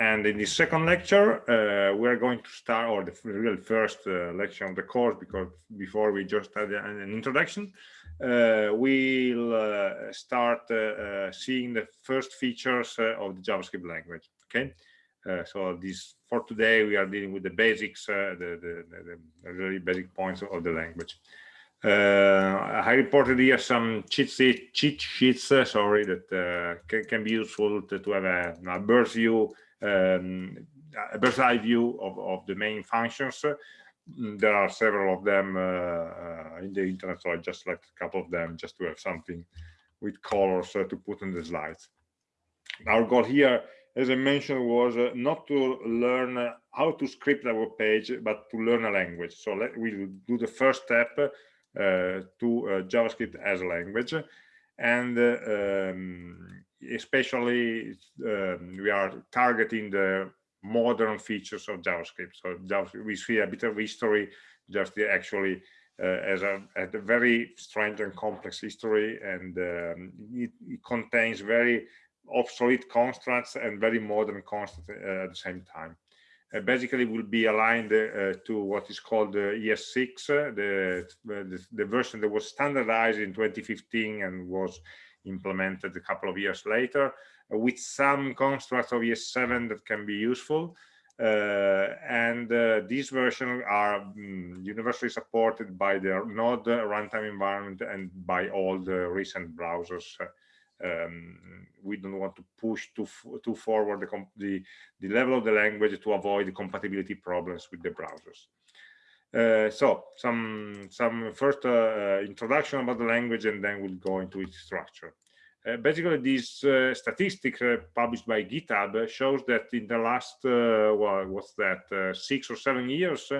And in the second lecture, uh, we're going to start, or the real first uh, lecture of the course, because before we just had an, introduction, uh, we'll uh, start uh, uh, seeing the first features of the JavaScript language. Okay, so this for today we are dealing with the basics, the, the, the, the, really basic points of the language. I reported here some cheat, sheet, cheat sheets, sorry, that can, can, be useful to, to have a, a bird's view um, a bird's eye view of, of the main functions. There are several of them uh, uh, in the internet, so I just select a couple of them just to have something with colors uh, to put in the slides. Our goal here, as I mentioned, was not to learn how to script our page, but to learn a language. So let, we'll do the first step uh, to uh, JavaScript as a language. And uh, um, especially um, we are targeting the modern features of JavaScript. So JavaScript, we see a bit of history, just actually uh, as a, a, very strange and complex history, and um, it, it, contains very obsolete constructs and very modern constructs uh, at the same time. Uh, basically, will be aligned uh, to what is called the ES6, uh, the, the, the version that was standardized in 2015 and was implemented a couple of years later uh, with some constructs of ES7 that can be useful. Uh, and uh, these versions are um, universally supported by the Node runtime environment and by all the recent browsers. Um, we don't want to push too too forward the, the, the level of the language to avoid compatibility problems with the browsers. Uh, so some some first uh, uh, introduction about the language and then we'll go into its structure. Uh, basically, this uh, statistic uh, published by GitHub shows that in the last, well, what's that, six or seven years,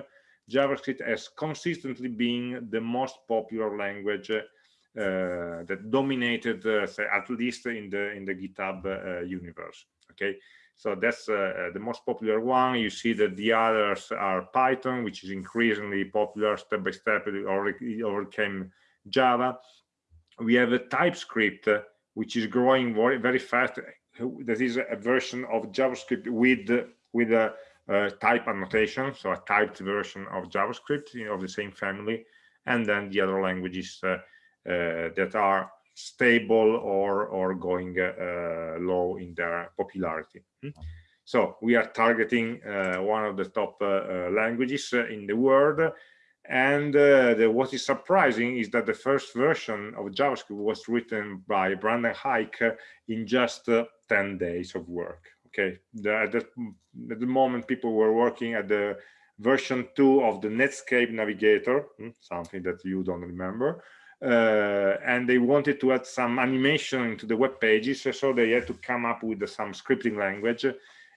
JavaScript has consistently been the most popular language that dominated, say, at least in the in the GitHub universe. Okay, so that's uh, uh, the most popular one. You see that the others are Python, which is increasingly popular step by step. It overcame Java. We have a TypeScript, uh, which is growing very, very fast. That is a version of JavaScript with with a type annotation, so a typed version of JavaScript you know, of the same family, and then the other languages uh, uh, that are stable or or going uh, low in their popularity. Hmm? so we are targeting uh, one of the top uh, languages in the world. And uh, the, what is surprising is that the first version of JavaScript was written by Brendan Eich in just uh, 10 days of work. Okay, the, at, the, at, the, moment people were working at the version 2 of the Netscape Navigator, hmm, something that you don't remember, and they wanted to add some animation into the web pages so they had to come up with some scripting language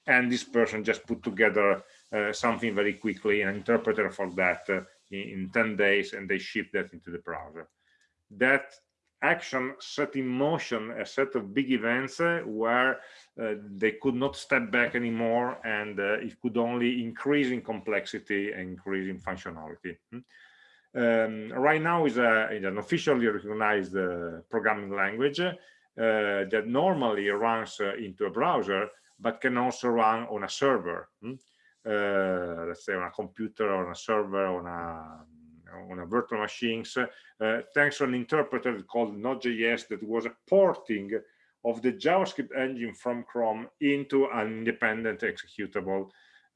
and this person just put together uh, something very quickly an interpreter for that uh, in, in 10 days and they ship that into the browser that action set in motion a set of big events uh, where uh, they could not step back anymore and uh, it could only increase in complexity and increase in functionality hmm? Um, right now is, a, an officially recognized uh, programming language uh, that normally runs uh, into a browser, but can also run on a server. Hmm? Uh, let's say on a computer, on a server, on a on a virtual machines, uh, thanks to an interpreter called Node.js that was a porting of the JavaScript engine from Chrome into an independent executable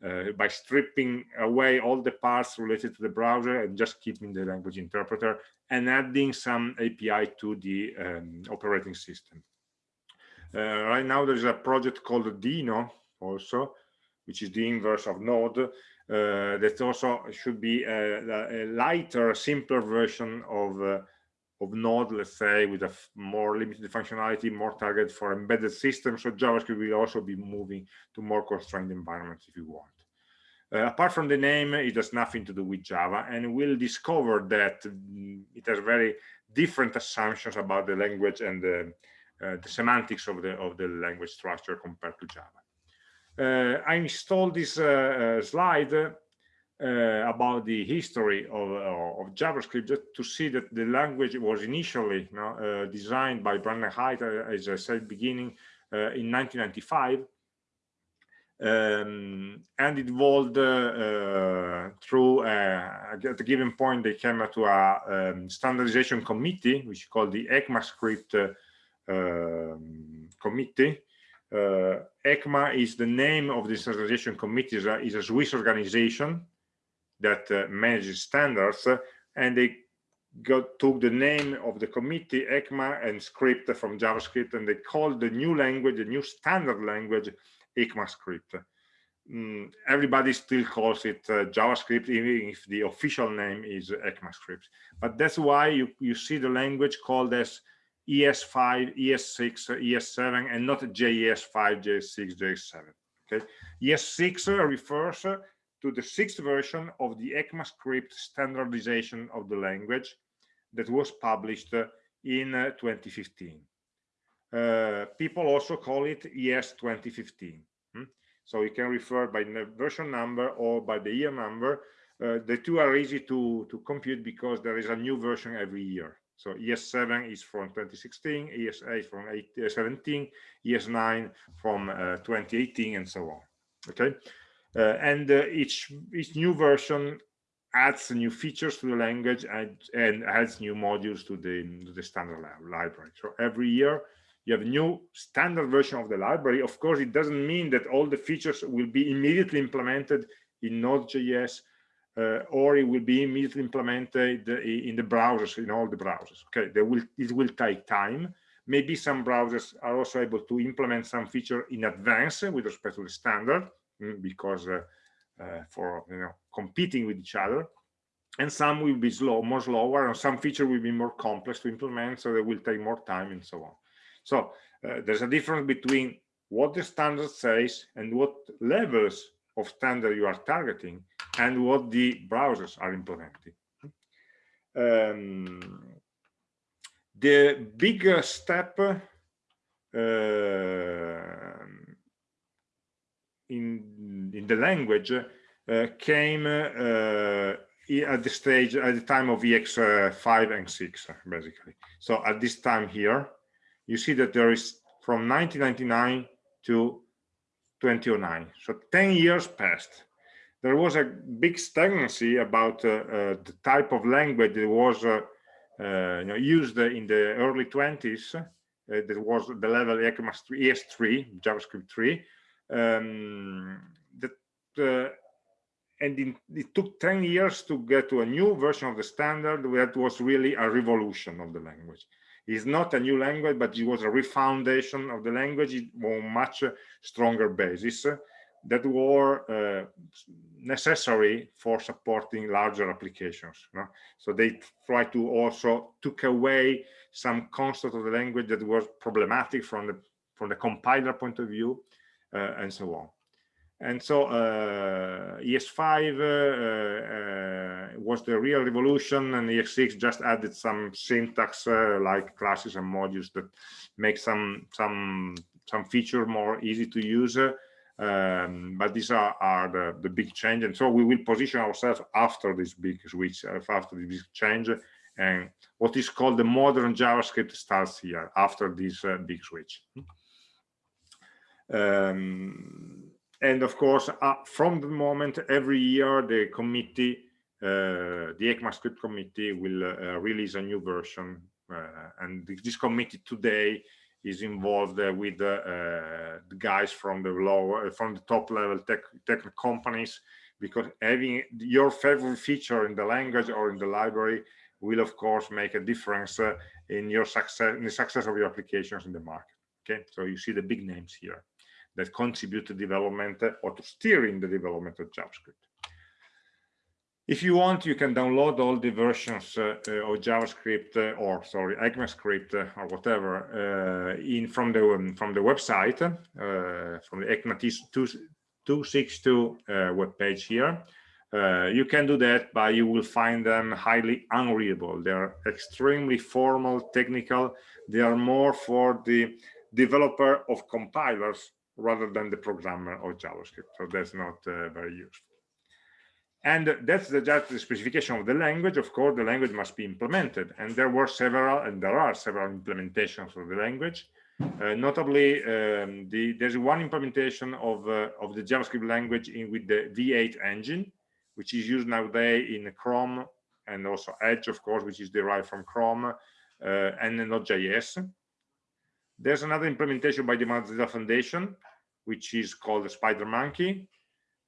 uh, by stripping away all the parts related to the browser and just keeping the language interpreter and adding some API to the um, operating system. Uh, right now there's a project called Deno also, which is the inverse of Node, uh, that also should be a, a lighter, simpler version of uh, of Node, let's say, with a more limited functionality, more target for embedded systems. So JavaScript will also be moving to more constrained environments if you want. Uh, apart from the name, it has nothing to do with Java, and we'll discover that mm, it has very different assumptions about the language and the, uh, the semantics of the of the language structure compared to Java. Uh, I installed this uh, uh, slide uh, about the history of, uh, of, JavaScript just to see that the language was initially you know, uh, designed by Brendan Eich, as I said beginning, in 1995. um, and it evolved uh, through uh, at a given point they came to a um, standardization committee which is called the ECMAScript uh, um, committee uh, ECMA is the name of the standardization committee is a, is a Swiss organization that uh, manages standards and they got took the name of the committee ECMA and script from JavaScript and they called the new language the new standard language ECMAScript. Mm, everybody still calls it uh, JavaScript, even if the official name is ECMAScript. But that's why you, you see the language called as ES5, ES6, ES7, and not JES5, JS6, JS7. Okay, ES6 refers to the sixth version of the ECMAScript standardization of the language that was published in uh, 2015. Uh, people also call it ES 2015. Hmm? So you can refer by the version number or by the year number. Uh, the two are easy to, to compute because there is a new version every year. So ES7 is from 2016, ES8 from 8, uh, 17, ES9 from uh, 2018, and so on. Okay, uh, and uh, each each new version adds new features to the language and, and adds new modules to the, to the standard library. So every year you have a new standard version of the library. Of course, it doesn't mean that all the features will be immediately implemented in Node.js uh, or it will be immediately implemented in the browsers, in all the browsers. Okay, they will, it will take time. Maybe some browsers are also able to implement some feature in advance with respect to the standard because uh, uh, for you know competing with each other and some will be slow more slower and some feature will be more complex to implement so they will take more time and so on so uh, there's a difference between what the standard says and what levels of standard you are targeting and what the browsers are implementing. Um, the bigger step uh, in in the language uh, came uh, at the stage at the time of ES5 and 6 basically. So at this time here, you see that there is from 1999 to 2009 so 10 years passed there was a big stagnancy about uh, uh, the type of language that was uh, uh you know, used in the early 20s uh, that was the level ES3 JavaScript 3 um, that and in, it took 10 years to get to a new version of the standard that was really a revolution of the language It's not a new language, but it was a refoundation of the language on much stronger basis that were uh, necessary for supporting larger applications. So they try to also took away some concept of the language that was problematic from the from the compiler point of view and so on. And so uh, ES5 uh, uh, was the real revolution and ES6 just added some syntax uh, like classes and modules that make some some some feature more easy to use. Um, but these are, are the, the big change. And so we will position ourselves after this big switch, uh, after this big change. And what is called the modern JavaScript starts here after this uh, big switch. Um, and of course uh, from the moment every year the committee uh, the ECMAScript committee will uh, release a new version uh, and this committee today is involved uh, with uh, the guys from the lower from the top level tech tech companies because having your favorite feature in the language or in the library will of course make a difference in your success in the success of your applications in the market. Okay? So you see the big names here that contribute to development or to steering the development of JavaScript. If you want, you can download all the versions uh, uh of JavaScript uh, or sorry, ECMAScript uh, or whatever uh, in from the um, from the website uh, from the ECMA 262 web page here. you can do that, but you will find them highly unreadable. They are extremely formal, technical. They are more for the developer of compilers rather than the programmer or JavaScript. So that's not uh, very useful. And that's the, just the specification of the language. Of course, the language must be implemented. And there were several, and there are several implementations of the language. Uh, notably, um, the, there's one implementation of, uh, of the JavaScript language in with the V8 engine, which is used nowadays in Chrome and also Edge, of course, which is derived from Chrome uh, and Node.js. There's another implementation by the Mozilla Foundation, which is called the SpiderMonkey,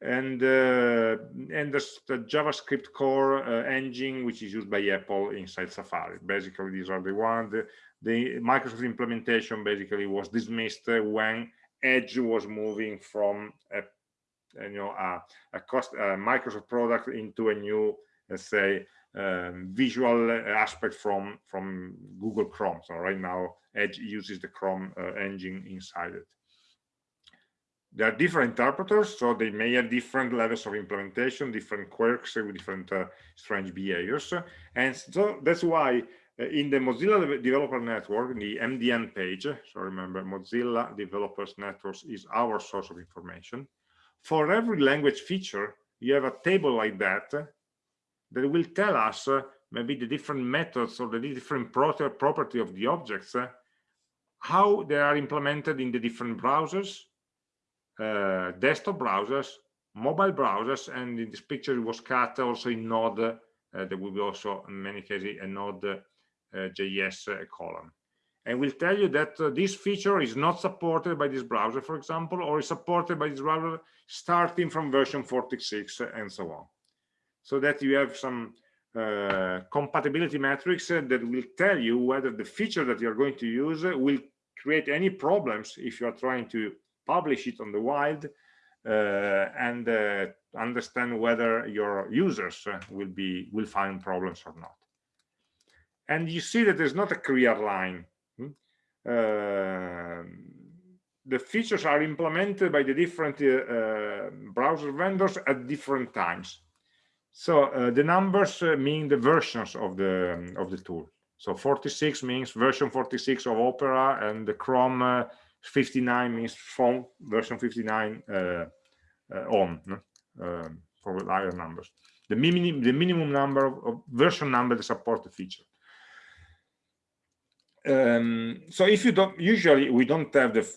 and uh, and the, JavaScript core uh, engine, which is used by Apple inside Safari. Basically, these are the ones. The, the Microsoft implementation basically was dismissed when Edge was moving from a you know a, a cost Microsoft product into a new, let's say, um, visual aspect from from Google Chrome. So right now, Edge uses the Chrome uh, engine inside it there are different interpreters, so they may have different levels of implementation, different quirks with different uh, strange behaviors. And so that's why uh, in the Mozilla Developer Network, the MDN page, so remember Mozilla Developers Network is our source of information. For every language feature, you have a table like that that will tell us uh, maybe the different methods or the different property of the objects, uh, how they are implemented in the different browsers, uh, desktop browsers, mobile browsers, and in this picture it was cut also in Node. Uh, there will be also, in many cases, a Node uh, JS uh, column. And we'll tell you that this feature is not supported by this browser, for example, or is supported by this browser starting from version 46 and so on. So that you have some uh, compatibility metrics uh, that will tell you whether the feature that you're going to use will create any problems if you are trying to publish it on the wild uh, and uh, understand whether your users uh, will be will find problems or not. And you see that there's not a clear line. Hmm? uh, the features are implemented by the different uh, browser vendors at different times so uh, the numbers mean the versions of the of the tool so 46 means version 46 of opera and the chrome 59 means from version 59 uh, uh, on uh, for higher numbers. The minimum the minimum number of, of version number that support the feature. Um, so if you don't usually we don't have the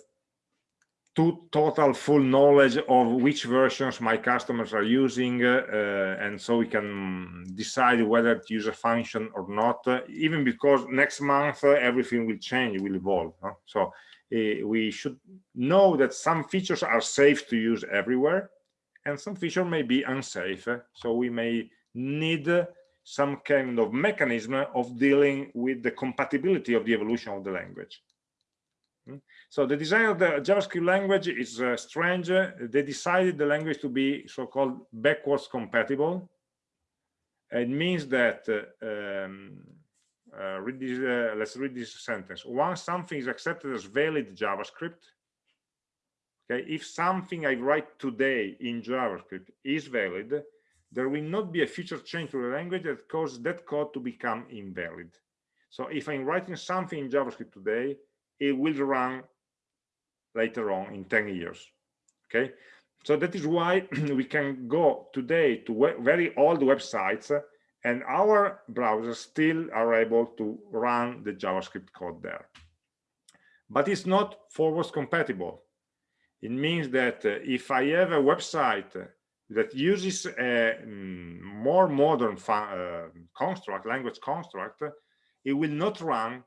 to total full knowledge of which versions my customers are using uh, uh, and so we can decide whether to use a function or not uh, even because next month everything will change will evolve huh? so uh, we should know that some features are safe to use everywhere and some feature may be unsafe so we may need some kind of mechanism of dealing with the compatibility of the evolution of the language? So the design of the javascript language is uh, strange they decided the language to be so-called backwards compatible it means that uh, um, uh, read this, uh, let's read this sentence. Once something is accepted as valid JavaScript, okay, if something I write today in JavaScript is valid, there will not be a future change to the language that causes that code to become invalid. So if I'm writing something in JavaScript today, it will run later on in 10 years. Okay, so that is why we can go today to very old websites and our browsers still are able to run the JavaScript code there. But it's not forwards compatible. It means that uh, if I have a website that uses a mm, more modern uh, construct, language construct, it will not run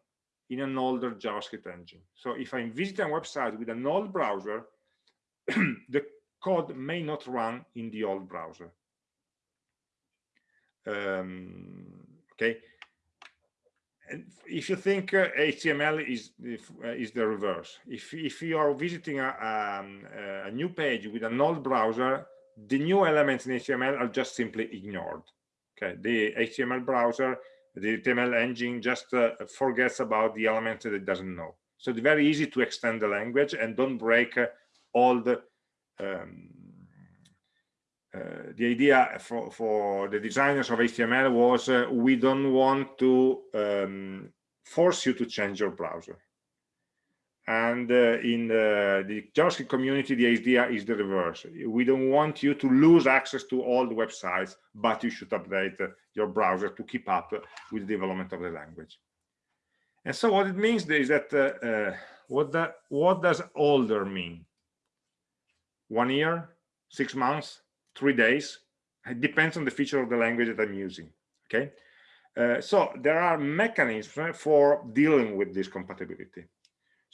in an older JavaScript engine. So if I'm visiting a website with an old browser, the code may not run in the old browser um, okay and if you think uh, HTML is uh, is the reverse, if if you are visiting a, um, a new page with an old browser, the new elements in HTML are just simply ignored. Okay, the HTML browser, the HTML engine just uh, forgets about the elements that it doesn't know. So it's very easy to extend the language and don't break uh, all the um, uh, the idea for, for the designers of HTML was uh, we don't want to um, force you to change your browser. And uh, in the, the, JavaScript community, the idea is the reverse. We don't want you to lose access to all the websites, but you should update uh, your browser to keep up with the development of the language. And so what it means is that uh, what that what does older mean one year six months three days it depends on the feature of the language that i'm using okay uh, so there are mechanisms for dealing with this compatibility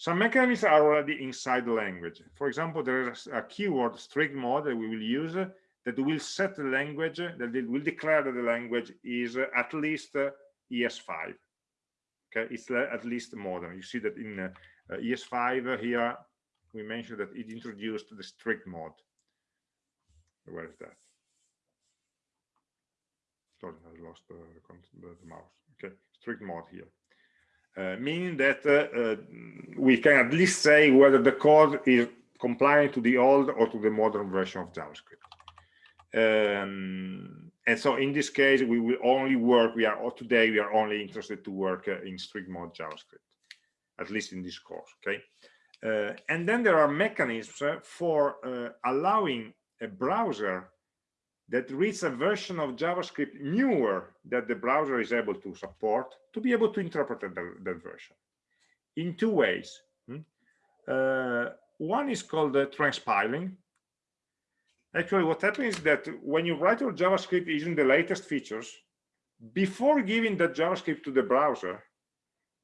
some mechanisms are already inside the language. For example there is a keyword strict mode that we will use uh, that will set the language uh, that will declare that the language is uh, at least uh, es5 okay it's at least modern. You see that in uh, uh, es5 here we mentioned that it introduced the strict mode. Where is that? Sorry i lost the, the mouse. Okay strict mode here. uh, meaning that uh, uh, we can at least say whether the code is compliant to the old or to the modern version of javascript. Um, and so in this case we will only work we are today we are only interested to work uh, in strict mode javascript at least in this course okay? Uh, and then there are mechanisms uh, for uh, allowing a browser that reads a version of javascript newer that the browser is able to support to be able to interpret that, version in two ways hmm? uh, one is called uh, transpiling Actually, what happens is that when you write your JavaScript using the latest features, before giving that JavaScript to the browser,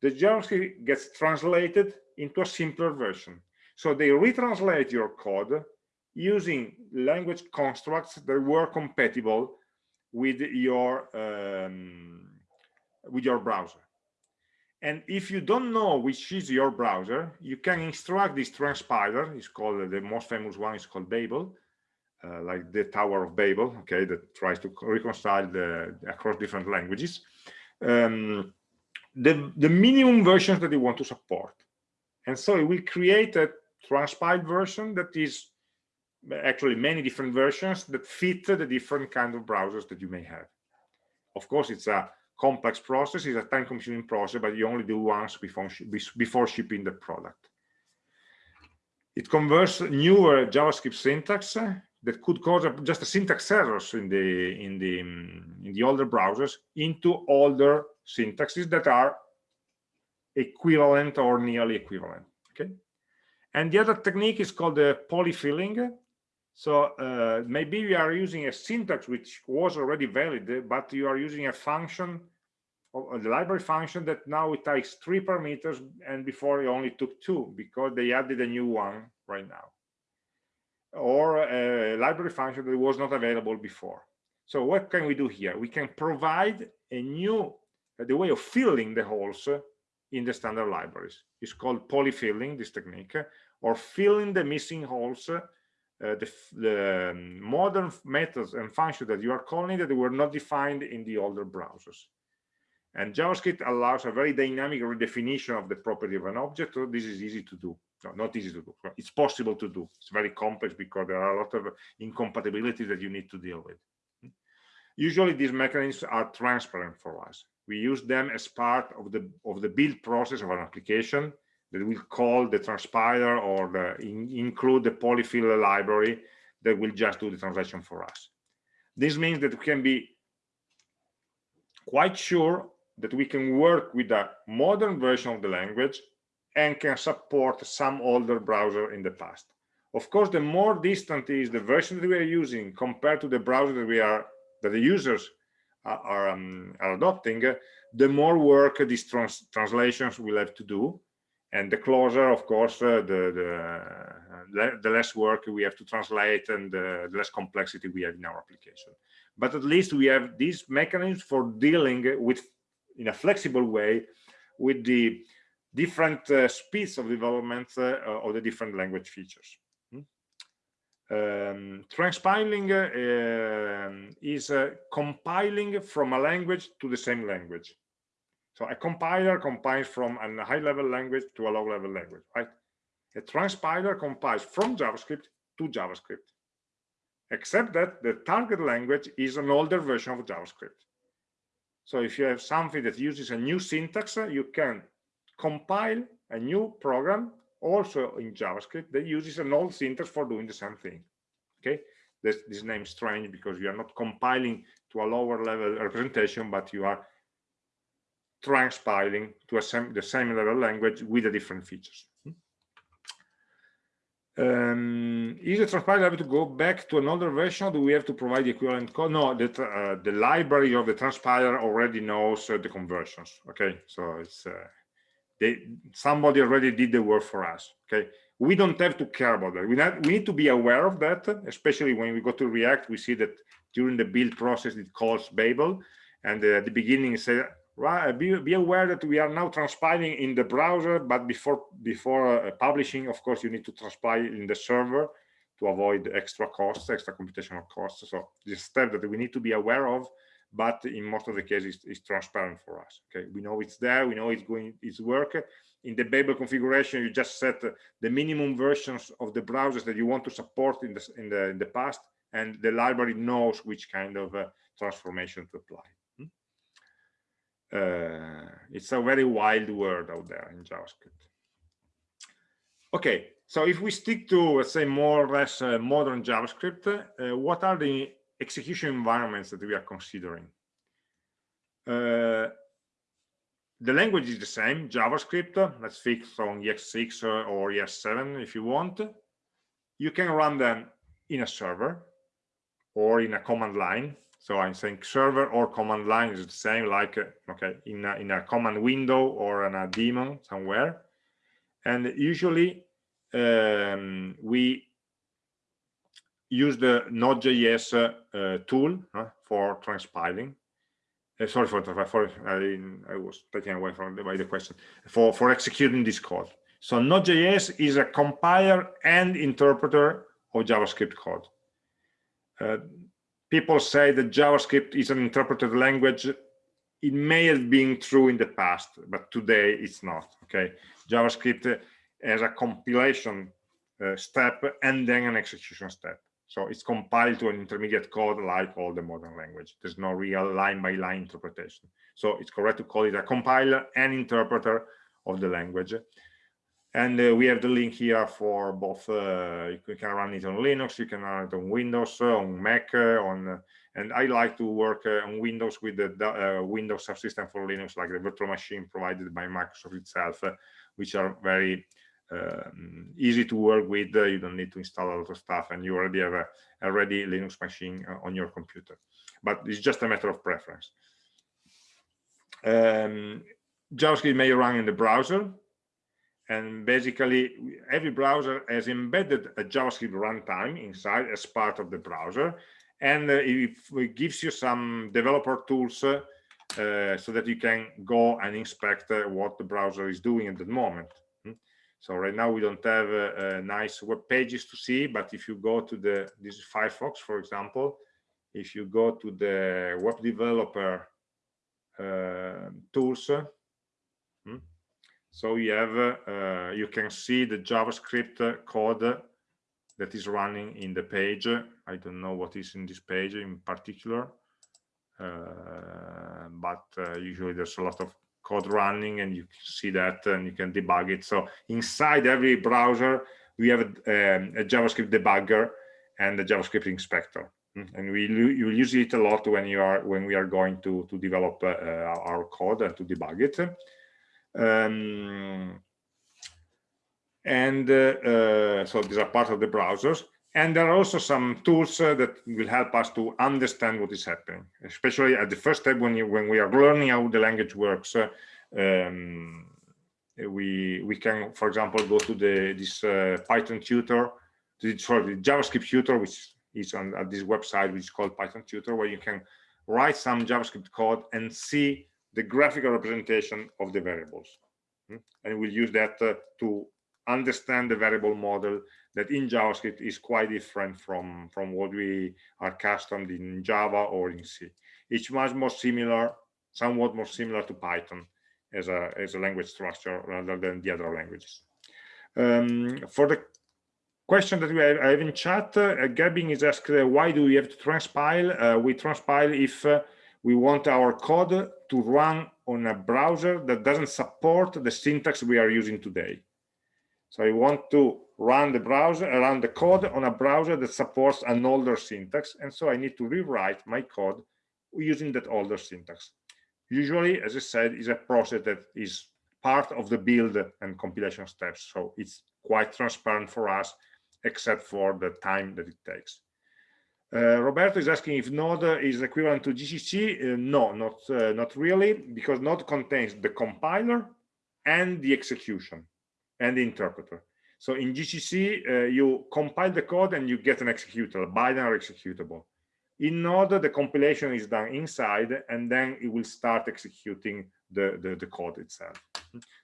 the JavaScript gets translated into a simpler version. So they retranslate your code using language constructs that were compatible with your um, with your browser. And if you don't know which is your browser, you can instruct this transpiler. It's called the most famous one is called Babel uh, like the Tower of Babel, okay, that tries to reconcile the across different languages. Um, the, the minimum versions that you want to support. And so it will create a transpiled version that is actually many different versions that fit the different kind of browsers that you may have. Of course, it's a complex process, it's a time-consuming process, but you only do once before, before shipping the product. It converts newer JavaScript syntax uh, that could cause just a syntax errors in the in the mm, in the older browsers into older syntaxes that are equivalent or nearly equivalent okay and the other technique is called the polyfilling so uh, maybe you are using a syntax which was already valid eh, but you are using a function the library function that now it takes three parameters and before it only took two because they added a new one right now or a library function that was not available before. So what can we do here? We can provide a new, the way of filling the holes eh, in the standard libraries. It's called polyfilling, this technique, or filling the missing holes, eh, uh, the, the um, modern methods and functions that you are calling that were not defined in the older browsers. And JavaScript allows a very dynamic redefinition of the property of an object, so this is easy to do. No, not easy to do. It's possible to do. It's very complex because there are a lot of incompatibilities that you need to deal with. Usually these mechanisms are transparent for us. We use them as part of the of the build process of an application that will call the transpiler or the in, include the polyfill library that will just do the translation for us this means that we can be quite sure that we can work with a modern version of the language and can support some older browser in the past. Of course, the more distant is the version that we are using compared to the browser that we are that the users are, are, um, are adopting, the more work these trans translations will have to do. And the closer, of course, uh, the, the, the less work we have to translate and the less complexity we have in our application. But at least we have these mechanisms for dealing with, in a flexible way, with the different uh, speeds of development uh, of the different language features. Hmm? Um, transpiling uh, is uh, compiling from a language to the same language. So a compiler compiles from a high-level language to a low-level language, right? A transpiler compiles from JavaScript to JavaScript, except that the target language is an older version of JavaScript. So if you have something that uses a new syntax, you can compile a new program also in JavaScript that uses an old syntax for doing the same thing. Okay, this, this name is strange because you are not compiling to a lower level representation, but you are transpiling to the same level language with the different features. Um, is the transpiler able to go back to an older version? Do we have to provide the equivalent code? No, the, uh, the library of the transpiler already knows uh, the conversions. Okay, so it's uh, they somebody already did the work for us. Okay, we don't have to care about that. We, not, we need to be aware of that, especially when we go to React. We see that during the build process it calls Babel, and uh, at the beginning it says right be, be aware that we are now transpiling in the browser but before before uh, publishing of course you need to transpile in the server to avoid extra costs extra computational costs. So this step that we need to be aware of but in most of the cases it's transparent for us okay? We know it's there we know it's going it's work. In the babel configuration you just set the minimum versions of the browsers that you want to support in the in the in the past and the library knows which kind of uh, transformation to apply uh, it's a very wild world out there in JavaScript. Okay, so if we stick to, let's say, more or less uh, modern JavaScript, uh, what are the execution environments that we are considering? Uh, the language is the same, JavaScript, let's fix on ES6 or ES7 if you want. You can run them in a server or in a command line so I'm saying server or command line is the same, like, uh, okay, in a, in a command window or in a daemon somewhere. And usually um, we use the Node.js uh, tool uh, for transpiling. Uh, sorry for, for I, I, was taken away from the, by the question for for executing this code. So Node.js is a compiler and interpreter of JavaScript code. Uh, people say that JavaScript is an interpreted language. It may have been true in the past, but today it's not. Okay, JavaScript has a compilation uh, step and then an execution step. So it's compiled to an intermediate code like all the modern language. There's no real line-by-line -line interpretation. So it's correct to call it a compiler and interpreter of the language and uh, we have the link here for both uh, you can run it on linux you can run it on windows uh, on mac uh, on uh, and i like to work on windows with the windows subsystem for linux like the virtual machine provided by microsoft itself which are very easy to work with you don't need to install a lot of stuff and you already have a, a ready linux machine on your computer. But it's just a matter of preference. Um, javascript may run in the browser and basically every browser has embedded a javascript runtime inside as part of the browser and uh, it, gives you some developer tools uh, uh, so that you can go and inspect uh, what the browser is doing at the moment hmm? so right now we don't have uh, uh, nice web pages to see but if you go to the this is firefox for example if you go to the web developer tools hmm? So you have, uh, you can see the JavaScript code that is running in the page. I don't know what is in this page in particular, uh, but uh, usually there's a lot of code running and you can see that and you can debug it. So inside every browser, we have a, um, a JavaScript debugger and a JavaScript inspector. Hmm? And we you will use it a lot when you are when we are going to to develop uh, our code and to debug it. Um, and uh, uh, so these are part of the browsers. And there are also some tools uh, that will help us to understand what is happening, especially at the first step when, you, when we are learning how the language works. Um, we we can, for example, go to the this uh, Python tutor, the, sorry, the JavaScript tutor, which is on at this website, which is called Python tutor, where you can write some JavaScript code and see the graphical representation of the variables. Hmm? And we'll use that uh, to understand the variable model that in JavaScript is quite different from, from what we are accustomed in Java or in C. It's much more similar, somewhat more similar to Python as a, as a language structure rather than the other languages. Um, for the question that we have, have in chat, uh, Gabbing is asked, uh, why do we have to transpile? Uh, we transpile if uh, we want our code to run on a browser that doesn't support the syntax we are using today. So I want to run the browser, uh, run the code on a browser that supports an older syntax. And so I need to rewrite my code using that older syntax. Usually, as I said, is a process that is part of the build and compilation steps. So it's quite transparent for us except for the time that it takes. Uh, Roberto is asking if Node is equivalent to GCC. Uh, no, not uh, not really, because Node contains the compiler and the execution and the interpreter. So in GCC, uh, you compile the code and you get an executable, binary executable. In Node, the compilation is done inside, and then it will start executing the, the, the code itself.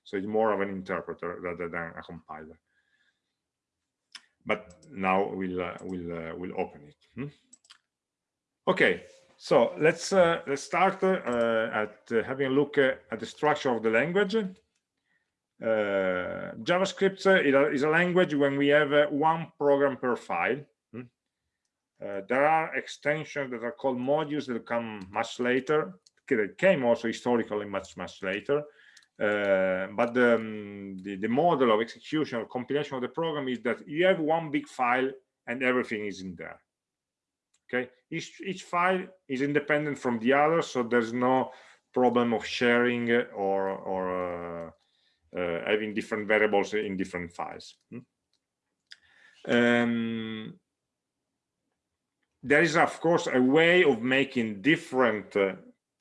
So it's more of an interpreter rather than a compiler but now we'll uh, we'll we'll open it hmm? okay so let's uh, let's start uh, at uh, having a look uh, at the structure of the language javascript is a language when we have one program per file hmm? there are extensions that are called modules that come much later they came also historically much much later uh, but the, um, the, the model of execution or compilation of the program is that you have one big file and everything is in there okay each each file is independent from the other so there's no problem of sharing or or uh, uh, having different variables in different files hmm? um, there is of course a way of making different uh,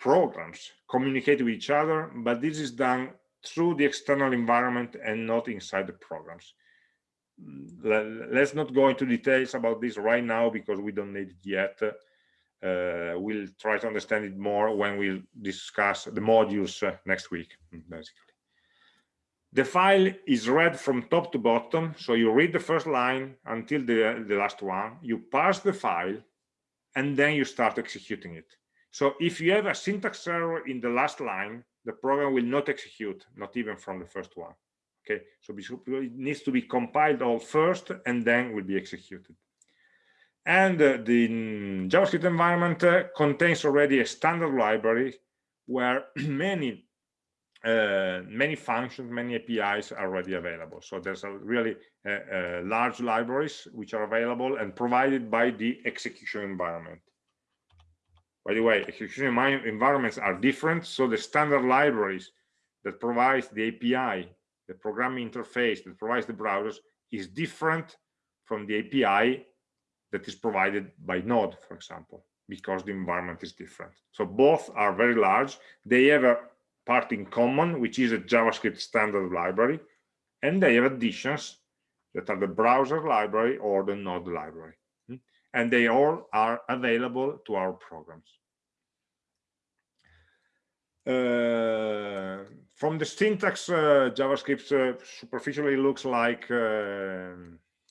programs communicate with each other, but this is done through the external environment and not inside the programs. Let's not go into details about this right now because we don't need it yet. Uh, we'll try to understand it more when we discuss the modules uh, next week, basically. The file is read from top to bottom. So you read the first line until the, the last one, you parse the file, and then you start executing it. So if you have a syntax error in the last line, the program will not execute, not even from the first one. Okay, so it needs to be compiled all first and then will be executed. And uh, the JavaScript environment uh, contains already a standard library where many uh, many functions, many APIs are already available. So there's a really uh, uh, large libraries which are available and provided by the execution environment. By the way, execution environments are different, so the standard libraries that provides the API, the programming interface that provides the browsers is different from the API that is provided by Node, for example, because the environment is different. So both are very large. They have a part in common, which is a JavaScript standard library, and they have additions that are the browser library or the Node library and they all are available to our programs. Uh, from the syntax, uh, JavaScript uh, superficially looks like uh,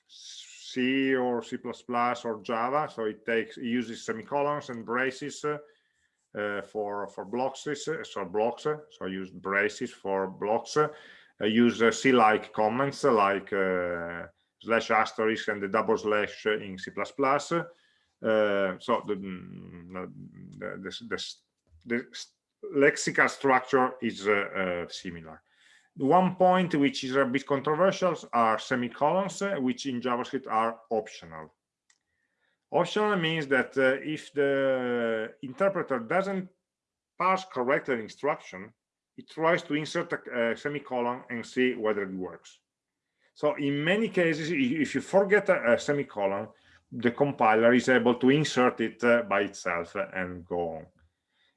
C or C++ or Java. So it takes it uses semicolons and braces uh, for for blocks. So blocks. So use braces for blocks. Use C-like comments like slash asterisk and the double slash in C++. Uh, so the, mm, the, the, the, lexical structure is uh, uh, similar. One point which is a bit controversial are semicolons, uh, which in JavaScript are optional. Optional means that uh, if the interpreter doesn't parse correctly an instruction, it tries to insert a, a semicolon and see whether it works. So in many cases, if you forget a, a semicolon, the compiler is able to insert it uh, by itself and go on.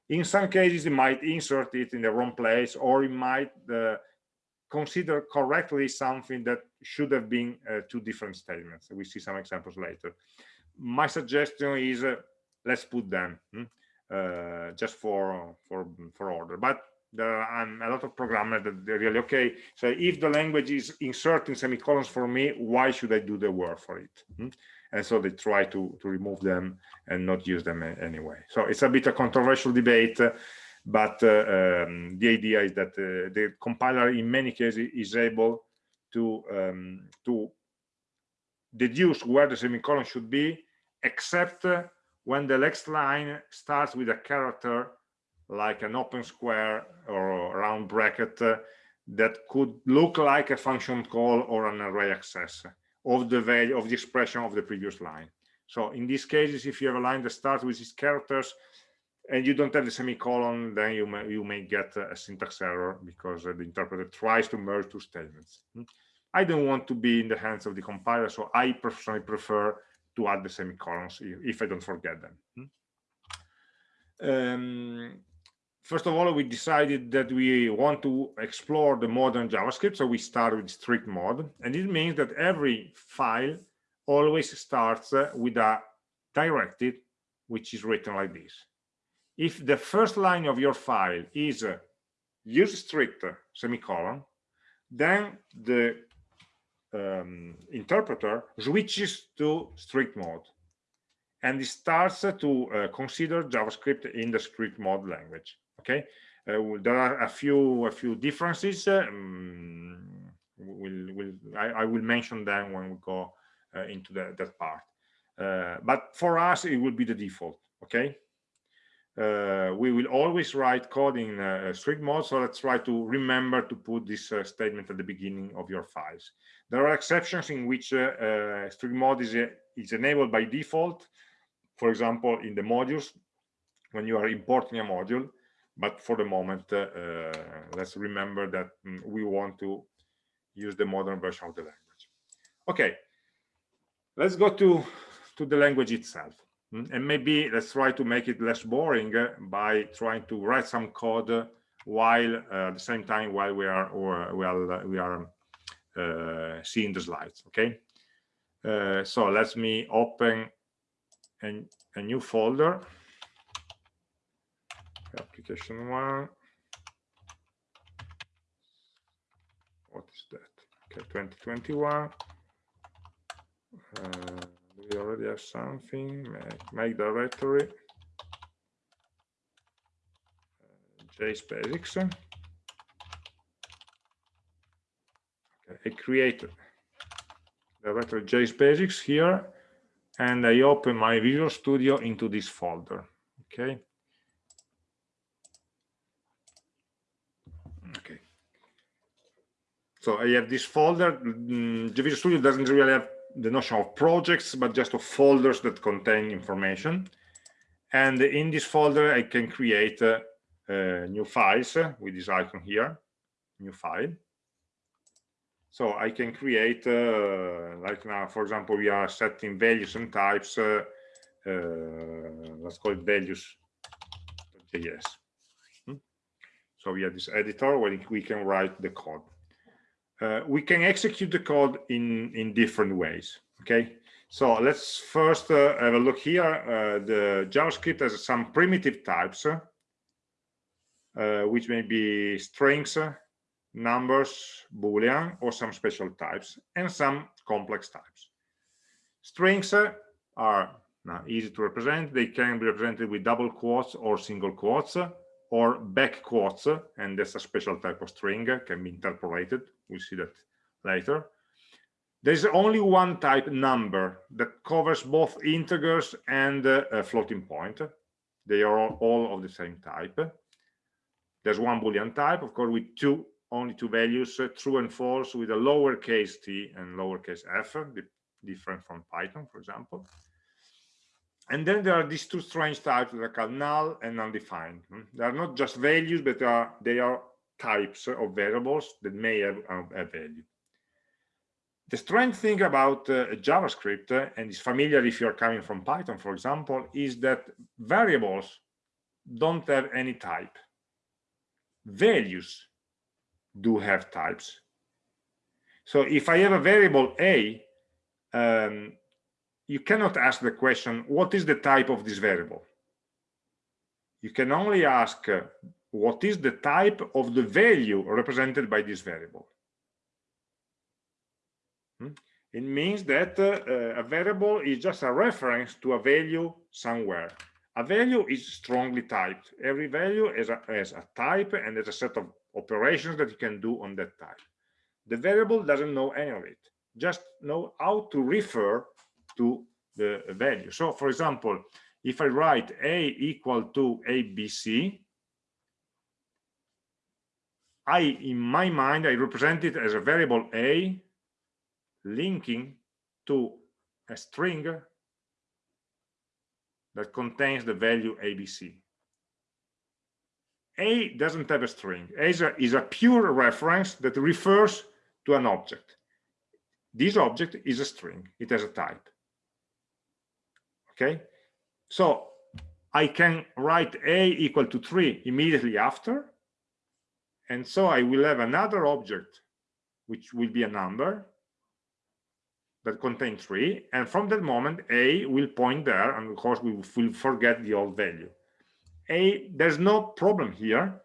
In some cases, it might insert it in the wrong place, or it might uh, consider correctly something that should have been uh, two different statements. We see some examples later. My suggestion is uh, let's put them hmm, uh, just for for for order. But there are um, a lot of programmers that they're really okay so if the language is inserting semicolons for me why should i do the work for it hmm? And so they try to to remove them and not use them anyway. So it's a bit a controversial debate but uh, um, the idea is that uh, the compiler in many cases is able to um, to deduce where the semicolon should be except when the next line starts with a character like an open square or round bracket uh, that could look like a function call or an array access of the value of the expression of the previous line. So in these cases, if you have a line that starts with these characters and you don't have the semicolon, then you may, you may get a syntax error because the interpreter tries to merge two statements. I don't want to be in the hands of the compiler, so I personally prefer to add the semicolons if I don't forget them. Um, first of all, we decided that we want to explore the modern JavaScript, so we start with strict mode, and it means that every file always starts uh, with a directive which is written like this. If the first line of your file is uh, use strict semicolon, then the um, interpreter switches to strict mode and it starts to uh, consider JavaScript in the strict mode language. Okay, uh, there are a few a few differences. Um, we'll, we'll I, I, will mention them when we go uh, into the, that part. Uh, but for us, it will be the default. Okay, uh, we will always write code in uh, strict mode so let's try to remember to put this statement at the beginning of your files there are exceptions in which strict mode is, is enabled by default for example in the modules when you are importing a module but for the moment let's remember that mm, we want to use the modern version of the language. Okay. Let's go to to the language itself. Mm, and maybe let's try to make it less boring uh, by trying to write some code while uh, at the same time while we are or uh, we are uh, seeing the slides okay? Uh, so let me open a, a new folder application one what is that okay 2021 uh, we already have something make, make directory uh, JSBasics. Okay, I create directory JSBasics here and I open my Visual Studio into this folder. Okay. So I have this folder. Mm, Visual Studio doesn't really have the notion of projects, but just of folders that contain information. And in this folder, I can create uh, uh, new files with this icon here, new file. So I can create, uh, like now, for example, we are setting values and types. Uh, uh, let's call it values.js. Hmm? So we have this editor where we can write the code uh, we can execute the code in in different ways okay? So let's first uh, have a look here. Uh, the javascript has some primitive types uh, which may be strings numbers boolean or some special types and some complex types. Strings are easy to represent. They can be represented with double quotes or single quotes or back quotes, and that's a special type of string, can be interpolated. We'll see that later. There's only one type number that covers both integers and uh, a floating point. They are all, all of the same type. There's one Boolean type, of course, with two only two values, uh, true and false, with a lowercase t and lowercase f, different from Python, for example and then there are these two strange types that are called null and undefined. Hmm? They are not just values, but they are, they are types of variables that may have a value. The strange thing about uh, JavaScript, uh, and it's familiar if you're coming from Python, for example, is that variables don't have any type. Values do have types. So if I have a variable a, um, you cannot ask the question, what is the type of this variable? You can only ask, uh, what is the type of the value represented by this variable? Hmm? It means that uh, a variable is just a reference to a value somewhere. A value is strongly typed. Every value has a, has a type and there's a set of operations that you can do on that type. The variable doesn't know any of it, just know how to refer to the value. So for example, if I write a equal to abc, I, in my mind, I represent it as a variable a linking to a string that contains the value abc. A doesn't have a string. A is a, is a pure reference that refers to an object. this object is a string it has a type okay so i can write a equal to 3 immediately after and so i will have another object which will be a number that contains 3 and from that moment a will point there and of course we will forget the old value. A there's no problem here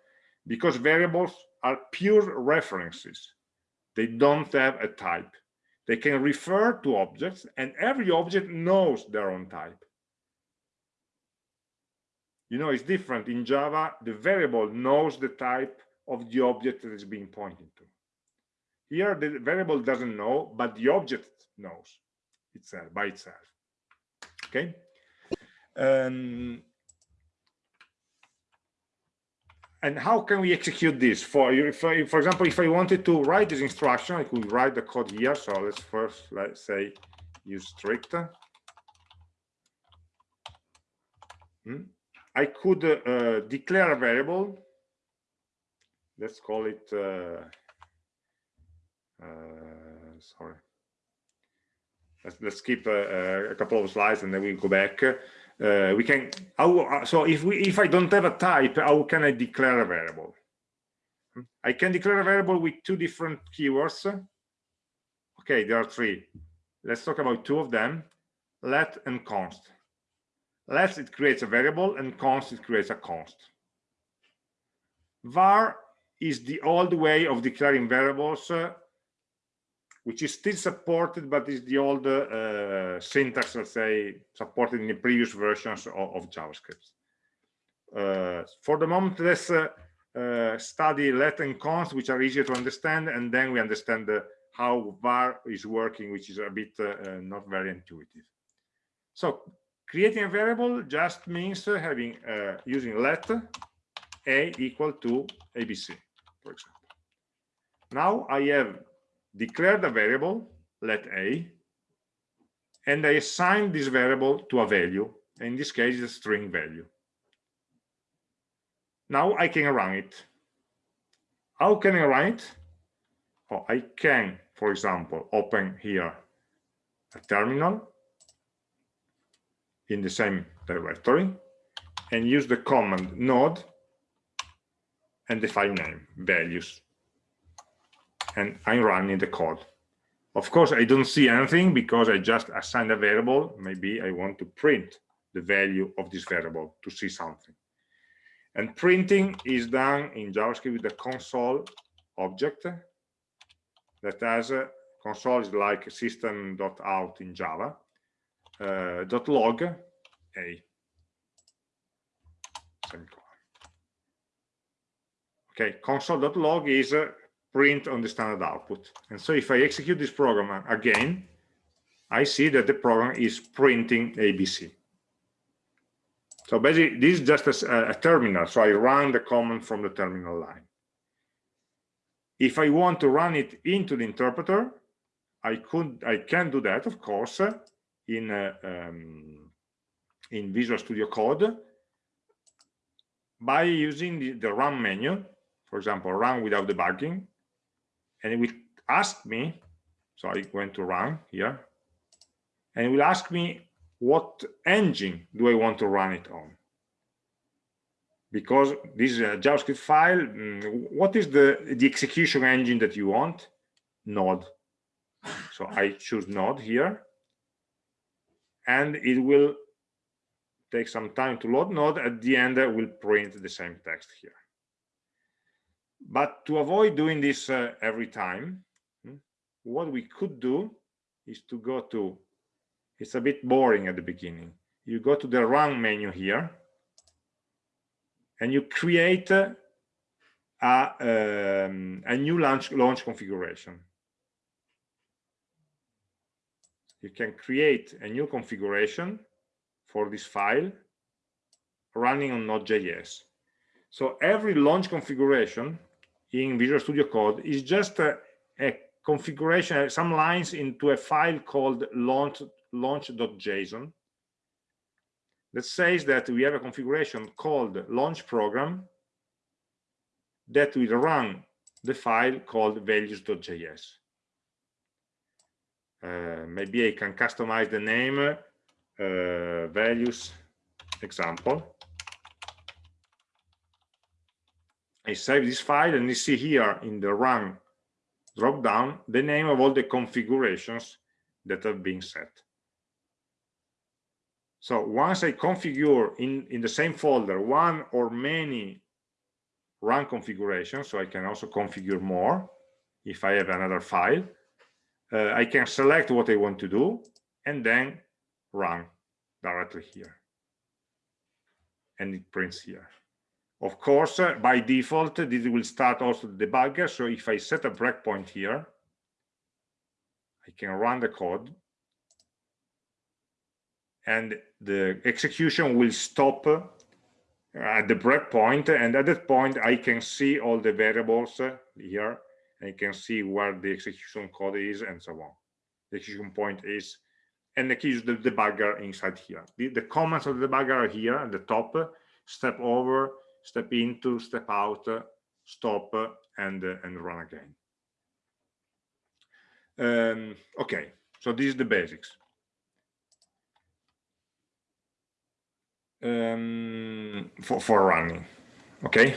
because variables are pure references. They don't have a type. They can refer to objects and every object knows their own type. You know it's different. In java the variable knows the type of the object that is being pointed to. Here the variable doesn't know but the object knows itself by itself. Okay? Um, and how can we execute this? For if I, for example if i wanted to write this instruction i could write the code here. So let's first let's say use strict. Hmm? i could uh, declare a variable let's call it uh, uh, sorry. Let's, let's skip a, a, couple of slides and then we'll go back. Uh, we can how, uh, so if we if i don't have a type how can i declare a variable? I can declare a variable with two different keywords. Okay there are three. Let's talk about two of them. Let and const. Let it creates a variable and const it creates a const. Var is the old way of declaring variables uh, which is still supported, but is the old uh, syntax, let's say, supported in the previous versions of, of JavaScript. Uh, for the moment, let's uh, uh study let and const, which are easier to understand, and then we understand how var is working, which is a bit uh, uh, not very intuitive. So creating a variable just means having using let a equal to abc, for example. Now I have declared a variable let a and I assign this variable to a value in this case a string value. Now I can run it. How can I run it? Oh, I can for example open here a terminal in the same directory and use the command node and the file name values and I'm running the code. Of course, I don't see anything because I just assigned a variable. Maybe I want to print the value of this variable to see something. And printing is done in JavaScript with the console object that has a console is like system.out in Java, uh, dot log a. Okay, console.log is uh, print on the standard output. And so if I execute this program again, I see that the program is printing ABC. So basically, this is just a, a, terminal. So I run the command from the terminal line. If I want to run it into the interpreter, I could, I can do that, of course, in uh, um, in Visual Studio Code by using the, the run menu. For example, run without debugging. And it will ask me so i went to run here and it will ask me what engine do i want to run it on? Because this is a javascript file mm, what is the the execution engine that you want? Node. So i choose node here. And it will take some time to load node. At the end I will print the same text here but to avoid doing this uh, every time, hmm, what we could do is to go to, it's a bit boring at the beginning. You go to the run menu here, and you create a, um, a new launch, launch configuration. You can create a new configuration for this file running on Node.js. So every launch configuration in Visual Studio Code is just a, a configuration, some lines into a file called launch launch.json that says that we have a configuration called launch program that will run the file called values.js. uh, maybe I can customize the name uh, values example. I save this file and you see here in the run drop down the name of all the configurations that have been set. So once I configure in, in the same folder one or many run configurations, so I can also configure more if I have another file, uh, I can select what I want to do and then run directly here. And it prints here. Of course, uh, by default, uh, this will start also the debugger. So if I set a breakpoint here, I can run the code and the execution will stop uh, at the breakpoint. And at that point, I can see all the variables uh, here. I can see where the execution code is and so on. The execution point is, and the key is the debugger inside here. The, the of the debugger are here at the top, step over, step into, step out, stop, and, and run again. Um, okay, so this is the basics. Um, for, for running, okay?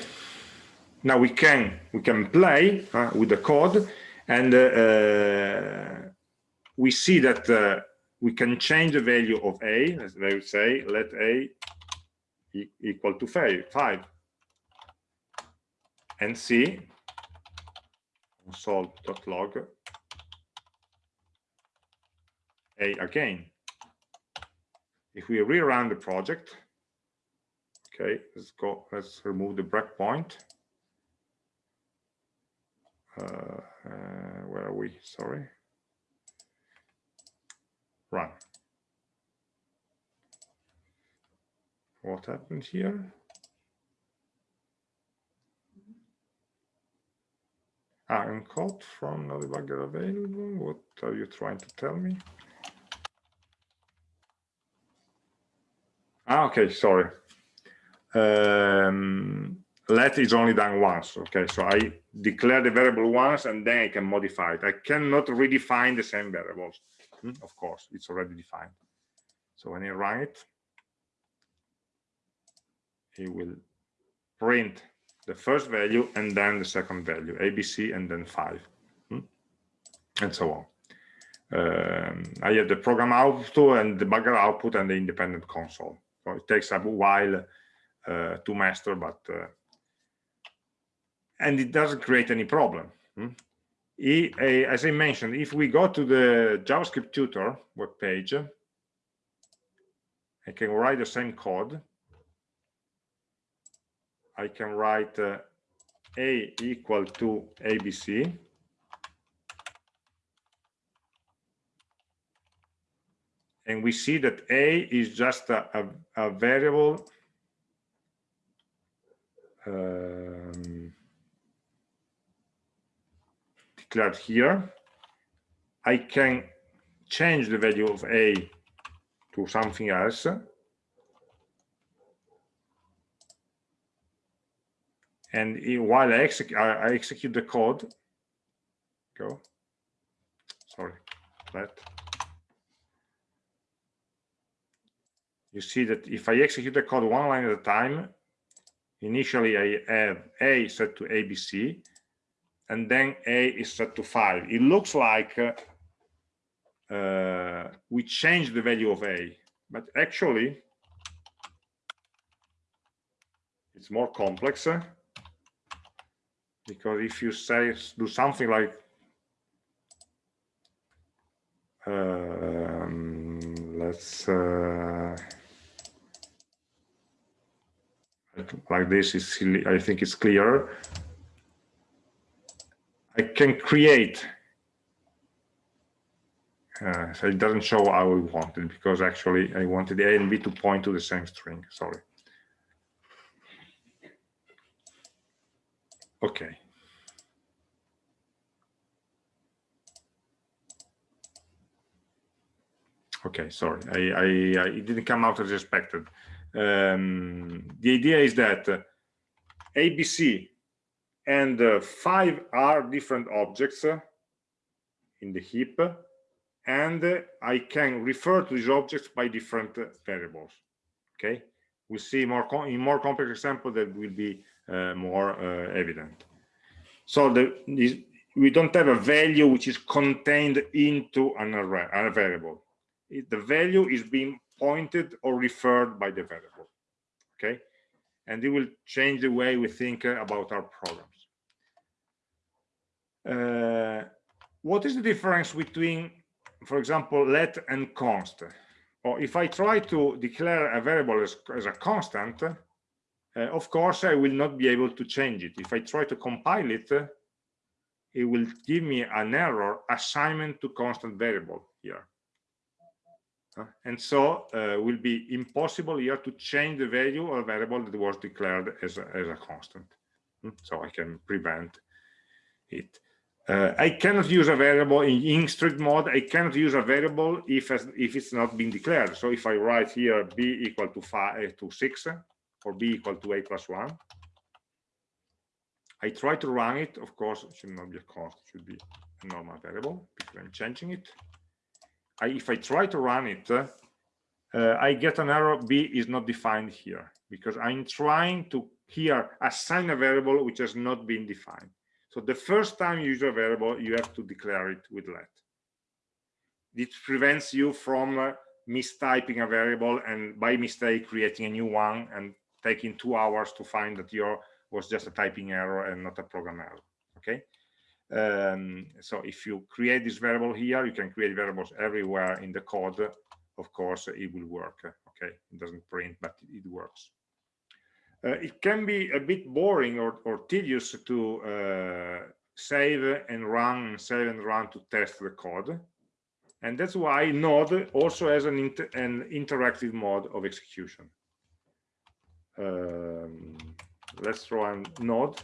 Now we can we can play uh, with the code and uh, uh we see that uh, we can change the value of a, as they would say, let a e equal to five, five and see console.log a again. If we rerun the project, okay, let's go, let's remove the breakpoint. Uh, uh, where are we? Sorry. Run. What happened here? Ah, encode from no debugger available. What are you trying to tell me? Ah, okay, sorry. Um, let is only done once. Okay, so I declare the variable once and then I can modify it. I cannot redefine the same variables. Hmm? Of course, it's already defined. So when I run it, it will print the first value and then the second value, ABC and then five, hmm? and so on. Um, I have the program output and the debugger output and the independent console. So it takes a while uh, to master, but uh, and it doesn't create any problem. Hmm? as I mentioned, if we go to the JavaScript tutor web page, I can write the same code I can write uh, a equal to abc and we see that a is just a, a, a variable um, declared here. I can change the value of a to something else and while I, exec I, execute the code go sorry that. You see that if I execute the code one line at a time initially I have a set to ABC and then a is set to 5 it looks like uh, uh, we change the value of a but actually it's more complex because if you say do something like um, let's uh, like this is I think it's clear. I can create uh, so it doesn't show how we wanted because actually I wanted A and B to point to the same string sorry Okay. Okay, sorry, I, I, I, it didn't come out as expected. Um, the idea is that uh, ABC and uh, five are different objects uh, in the heap, and uh, I can refer to these objects by different variables. Okay, we'll see more in more complex example that will be more uh, evident. So the, we don't have a value which is contained into an array, a variable. It, the value is being pointed or referred by the variable. Okay, and it will change the way we think uh, about our programs. Uh, what is the difference between for example, let and const. Or if I try to declare a variable as, as a constant, of course, I will not be able to change it. If I try to compile it, uh, it will give me an error assignment to constant variable here. Uh, and so uh, will be impossible here to change the value of a variable that was declared as a, as a constant. Hmm, so I can prevent it. Uh, I cannot use a variable in, in strict mode. I cannot use a variable if if it's not been declared. So if I write here b equal to five to six or b equal to a plus one, I try to run it. Of course, it should not be a const. It should be a normal variable because I'm changing it. I, if I try to run it, uh, I get an error. b is not defined here because I'm trying to here assign a variable which has not been defined. So the first time you use a variable, you have to declare it with let. It prevents you from uh, mistyping a variable and by mistake creating a new one and taking two hours to find that your was just a typing error and not a program error. Okay. Um, so if you create this variable here, you can create variables everywhere in the code. Of course, it will work. Okay, it doesn't print, but it works. Uh, it can be a bit boring or, or tedious to uh, save and run, save and run to test the code. And that's why Node also has an, inter an interactive mode of execution. Um, let's a node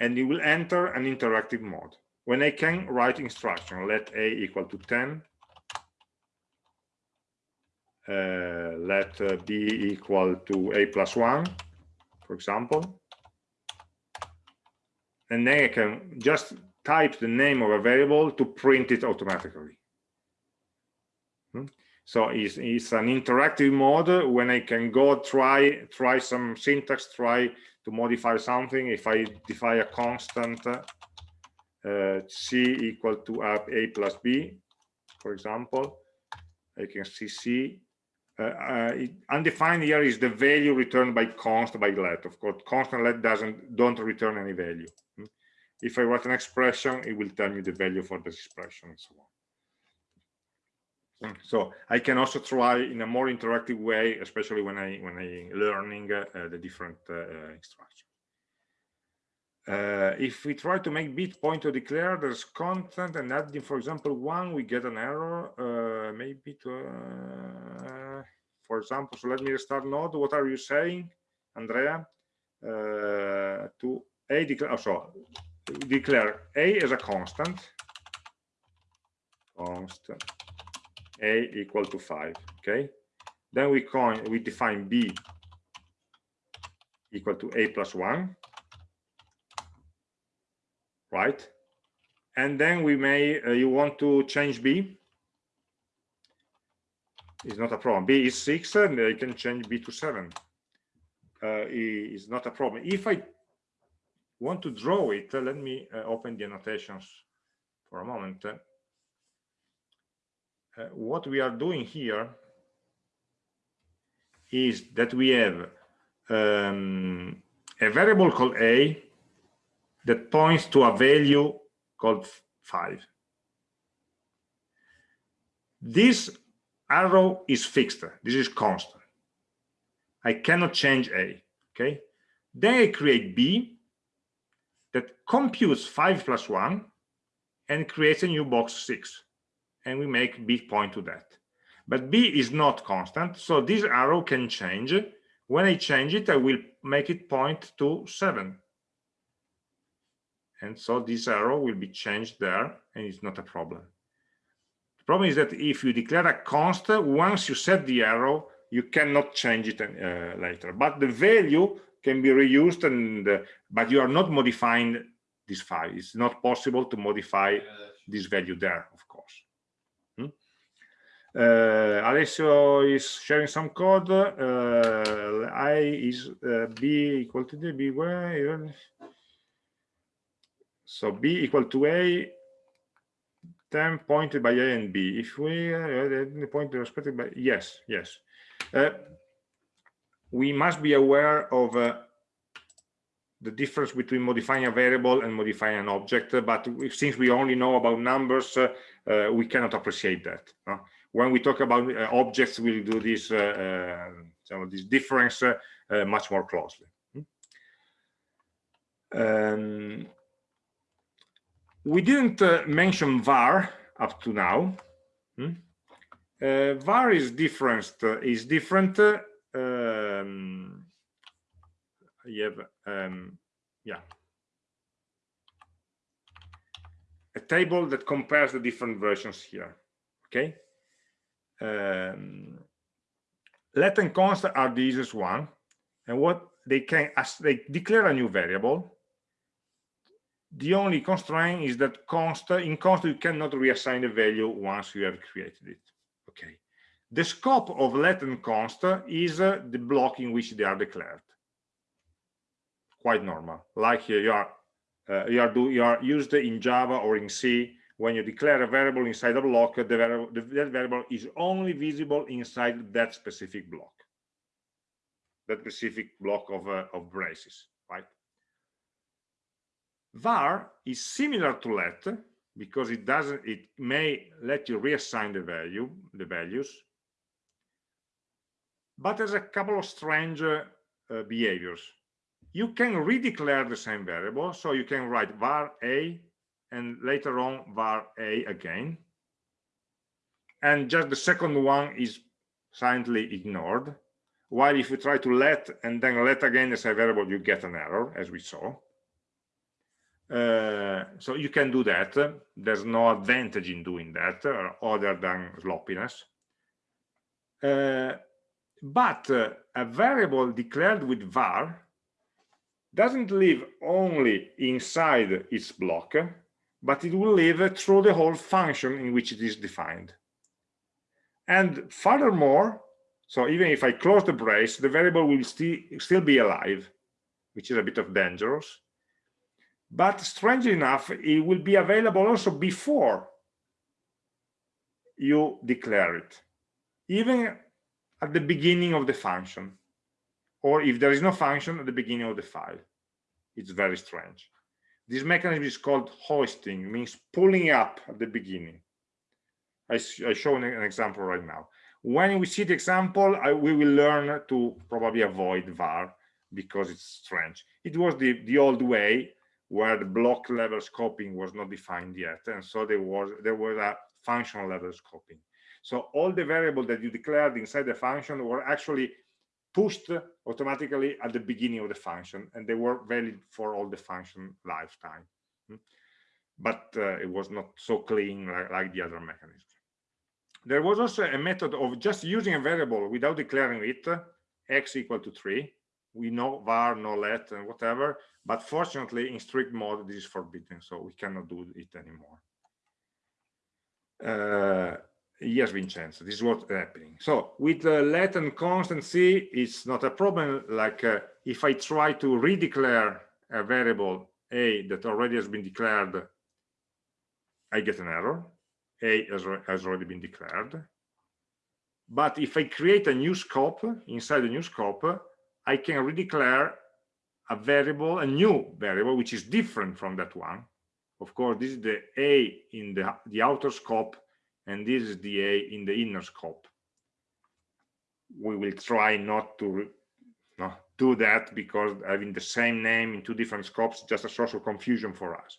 and it will enter an interactive mode when I can write instruction let a equal to 10 uh, let uh, b equal to a plus 1, for example. And then I can just type the name of a variable to print it automatically. Hmm? So it's, it's an interactive mode when I can go try try some syntax, try to modify something. If I define a constant uh, c equal to a plus b, for example, I can see c uh, uh, undefined here is the value returned by const by let. Of course, constant let doesn't don't return any value. Hmm? If I write an expression, it will tell me the value for this expression and so on. So I can also try in a more interactive way, especially when I when I learning uh, the different uh instructions. Uh, if we try to make bit pointer declare there's content and adding, for example, one, we get an error, uh, maybe to, uh, for example, so let me restart node. What are you saying, Andrea? Uh, to a declare, oh, so declare a as a constant, constant, a equal to five, okay? Then we coin, we define b equal to a plus one, right? And then we may, uh, you want to change B. It's not a problem. B is six, and I can change B to seven. Uh, is not a problem. If I want to draw it, uh, let me uh, open the annotations for a moment. Uh, what we are doing here is that we have um, a variable called a that points to a value called 5. This arrow is fixed. This is constant. I cannot change A. Okay. Then I create B that computes 5 plus 1 and creates a new box 6. And we make B point to that. But B is not constant, so this arrow can change. When I change it, I will make it point to 7 and so this arrow will be changed there and it's not a problem. The problem is that if you declare a const once you set the arrow you cannot change it uh, later. But the value can be reused and uh, but you are not modifying this file. It's not possible to modify this value there of course Uh, Alessio is sharing some code. Uh, I is uh, B equal to D, B where? So B equal to A, 10 pointed by A and B. If we uh, point respected by, yes, yes. We must be aware of the difference between modifying a variable and modifying an object, but since we only know about numbers, we cannot appreciate that. When we talk about uh, objects, we'll do this, uh, uh, this difference uh, much more closely. Um, we didn't mention var up to now. Hmm? var is different. is different um, you have um, yeah a table that compares the different versions here okay um, let and const are the easiest one and what they can as they declare a new variable the only constraint is that const in const you cannot reassign the value once you have created it okay? The scope of let and const is uh, the block in which they are declared. Quite normal like here you are uh, you are do you are used in java or in c when you declare a variable inside a block the variable that variable is only visible inside that specific block. That specific block of uh, of braces right? Var is similar to let because it doesn't it may let you reassign the value the values. But there's a couple of strange uh, behaviors. You can redeclare the same variable so you can write var a and later on var a again. And just the second one is silently ignored. While if you try to let and then let again as a variable you get an error as we saw. Uh, so you can do that. There's no advantage in doing that uh, other than sloppiness. Uh, but uh, a variable declared with var doesn't live only inside its block, but it will live through the whole function in which it is defined. And furthermore, so even if I close the brace, the variable will still, still be alive, which is a bit of dangerous. But strangely enough, it will be available also before you declare it, even at the beginning of the function or if there is no function at the beginning of the file. It's very strange. This mechanism is called hoisting, means pulling up at the beginning. I, I show an example right now. When we see the example, I, we will learn to probably avoid var because it's strange. It was the, the old way where the block level scoping was not defined yet. And so there was, there was a functional level scoping. So all the variables that you declared inside the function were actually pushed automatically at the beginning of the function and they were valid for all the function lifetime. Hmm? but uh, it was not so clean like, like, the other mechanisms. There was also a method of just using a variable without declaring it x equal to 3 we know var no let and whatever but fortunately in strict mode this is forbidden so we cannot do it anymore. Uh, yes vincenzo this is what's happening. So with uh, let constancy, it's not a problem. Like uh, if i try to redeclare a variable a that already has been declared i get an error. A has, has already been declared. But if i create a new scope inside the new scope i can redeclare a variable a new variable which is different from that one. Of course this is the a in the the outer scope and this is the A in the inner scope. We will try not to no, do that because having the same name in two different scopes is just a source of confusion for us.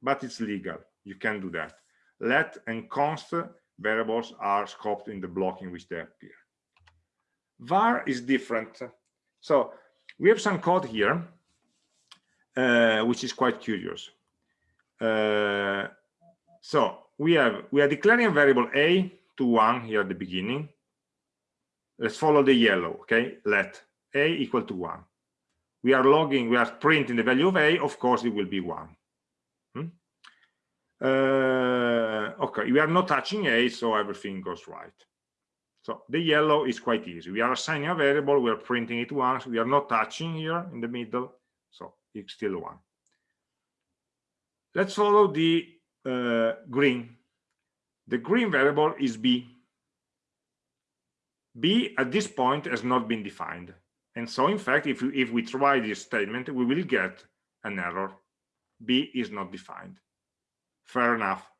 But it's legal. You can do that. Let and const variables are scoped in the block in which they appear. var is different. So we have some code here, uh, which is quite curious. Uh, so we have we are declaring a variable a to one here at the beginning let's follow the yellow okay let a equal to one we are logging we are printing the value of a of course it will be one hmm? Uh, okay, we are not touching a, so everything goes right. So the yellow is quite easy. We are assigning a variable, we are printing it once, we are not touching here in the middle, so it's still one. Let's follow the uh, green. The green variable is b. b at this point has not been defined. And so in fact, if if we try this statement, we will get an error. b is not defined. Fair enough.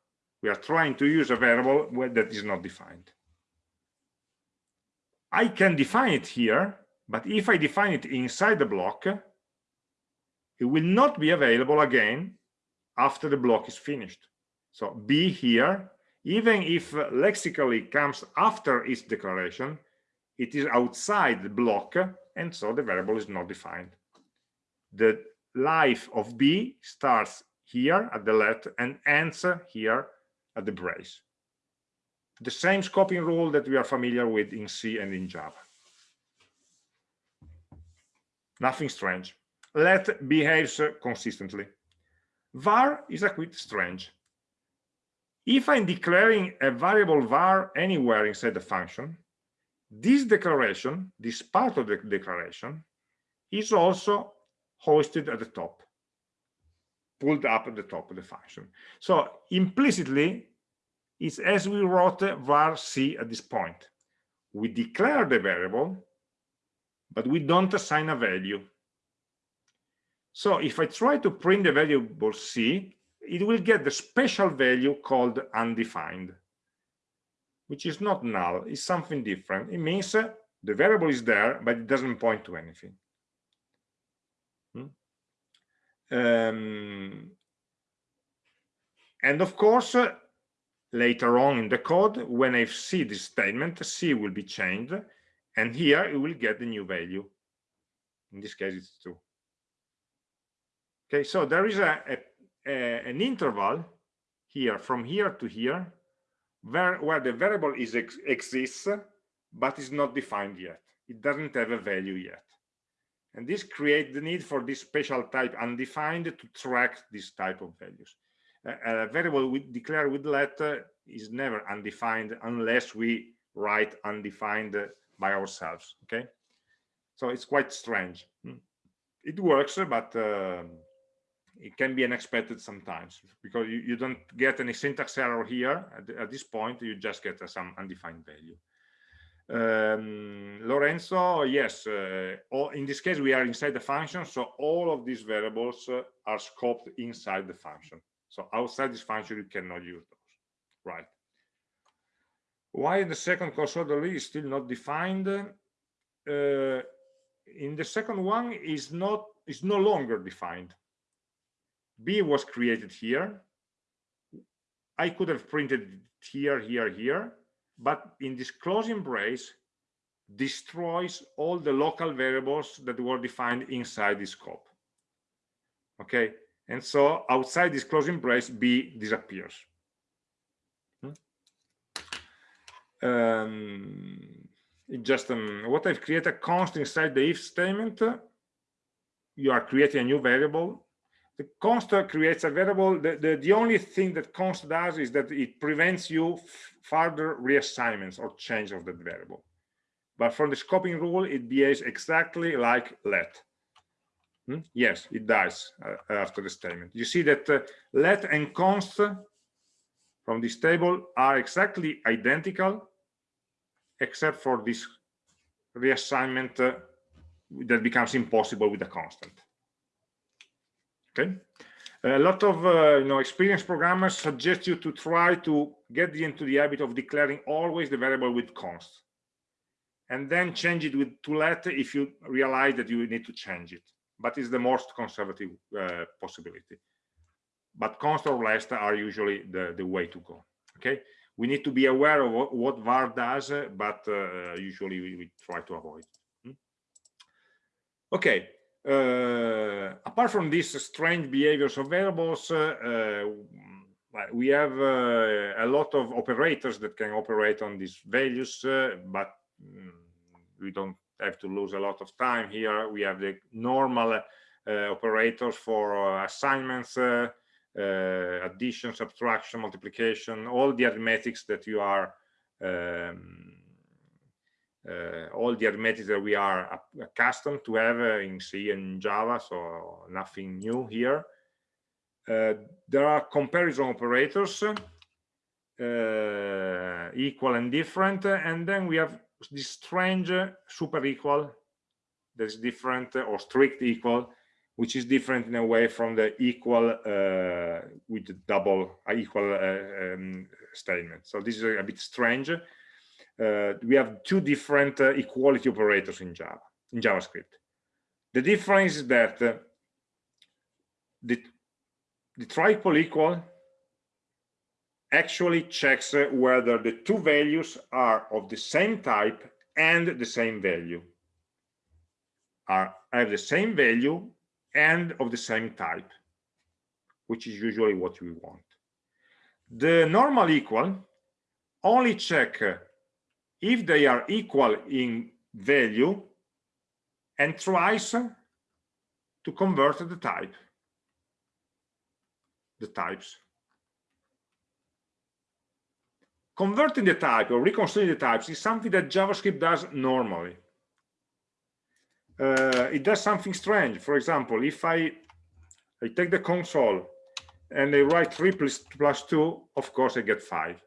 We are trying to use a variable that is not defined. I can define it here, but if I define it inside the block, it will not be available again after the block is finished. So b here, even if lexically comes after its declaration, it is outside the block, and so the variable is not defined. The life of b starts here at the let and ends here at the brace the same scoping rule that we are familiar with in C and in Java. Nothing strange. Let behaves consistently. var is a bit strange. If I'm declaring a variable var anywhere inside the function, this declaration, this part of the declaration, is also hoisted at the top, pulled up at the top of the function. So implicitly, it's as we wrote var c at this point. We declare the variable, but we don't assign a value. So if I try to print the variable c, it will get the special value called undefined, which is not null, it's something different. It means uh, the variable is there, but it doesn't point to anything. Hmm? Um, and of course, uh, later on in the code when i see this statement c will be changed and here it will get the new value in this case it's two okay so there is a, a, a an interval here from here to here where where the variable is ex exists but is not defined yet. It doesn't have a value yet. And this creates the need for this special type undefined to track this type of values. A variable we declare with let is never undefined unless we write undefined by ourselves okay? So it's quite strange. Hmm. it works but uh, it can be unexpected sometimes because you, you don't get any syntax error here at, at this point you just get uh, some undefined value um, Lorenzo, yes, uh, in this case we are inside the function, so all of these variables uh, are scoped inside the function. So outside this function, you cannot use those, right? Why the second console is still not defined? Uh, in the second one is not is no longer defined. B was created here. I could have printed here, here, here, but in this closing brace destroys all the local variables that were defined inside this scope. Okay, and so outside this closing brace b disappears hmm? um, it just um, what i've created a const inside the if statement you are creating a new variable the const creates a variable the, the, the only thing that const does is that it prevents you further reassignments or change of that variable but from the scoping rule it behaves exactly like let Hmm? Yes, it does uh, after the statement. You see that uh, let and const from this table are exactly identical, except for this reassignment uh, that becomes impossible with a constant. Okay. A lot of uh, you know experienced programmers suggest you to try to get into the habit of declaring always the variable with const, and then change it with to let if you realize that you need to change it but it's the most conservative uh, possibility. But const or less are usually the, the way to go. Okay, we need to be aware of what, what var does, but uh, usually we, we, try to avoid. Hmm? Okay, apart from these strange behaviors of variables, uh, uh, we have uh, a lot of operators that can operate on these values, but mm, we don't have to lose a lot of time here. We have the normal uh, operators for uh, assignments uh, uh, addition, subtraction, multiplication, all the arithmetics that you are, um, uh, all the arithmetics that we are accustomed to have uh, in C and Java, so nothing new here. Uh, there are comparison operators, uh, equal and different, and then we have this strange super equal that's different or strict equal which is different in a way from the equal uh, with the double uh, equal uh, um, statement. So this is a, a bit strange. Uh, we have two different uh, equality operators in Java, in JavaScript. The difference is that uh, the, the triple equal actually checks whether the two values are of the same type and the same value are have the same value and of the same type, which is usually what we want. The normal equal only check if they are equal in value and tries to convert the type, the types. Converting the type or reconciling the types is something that JavaScript does normally uh, it does something strange. For example, if I, I take the console and I write 3 plus, plus 2, of course I get 5.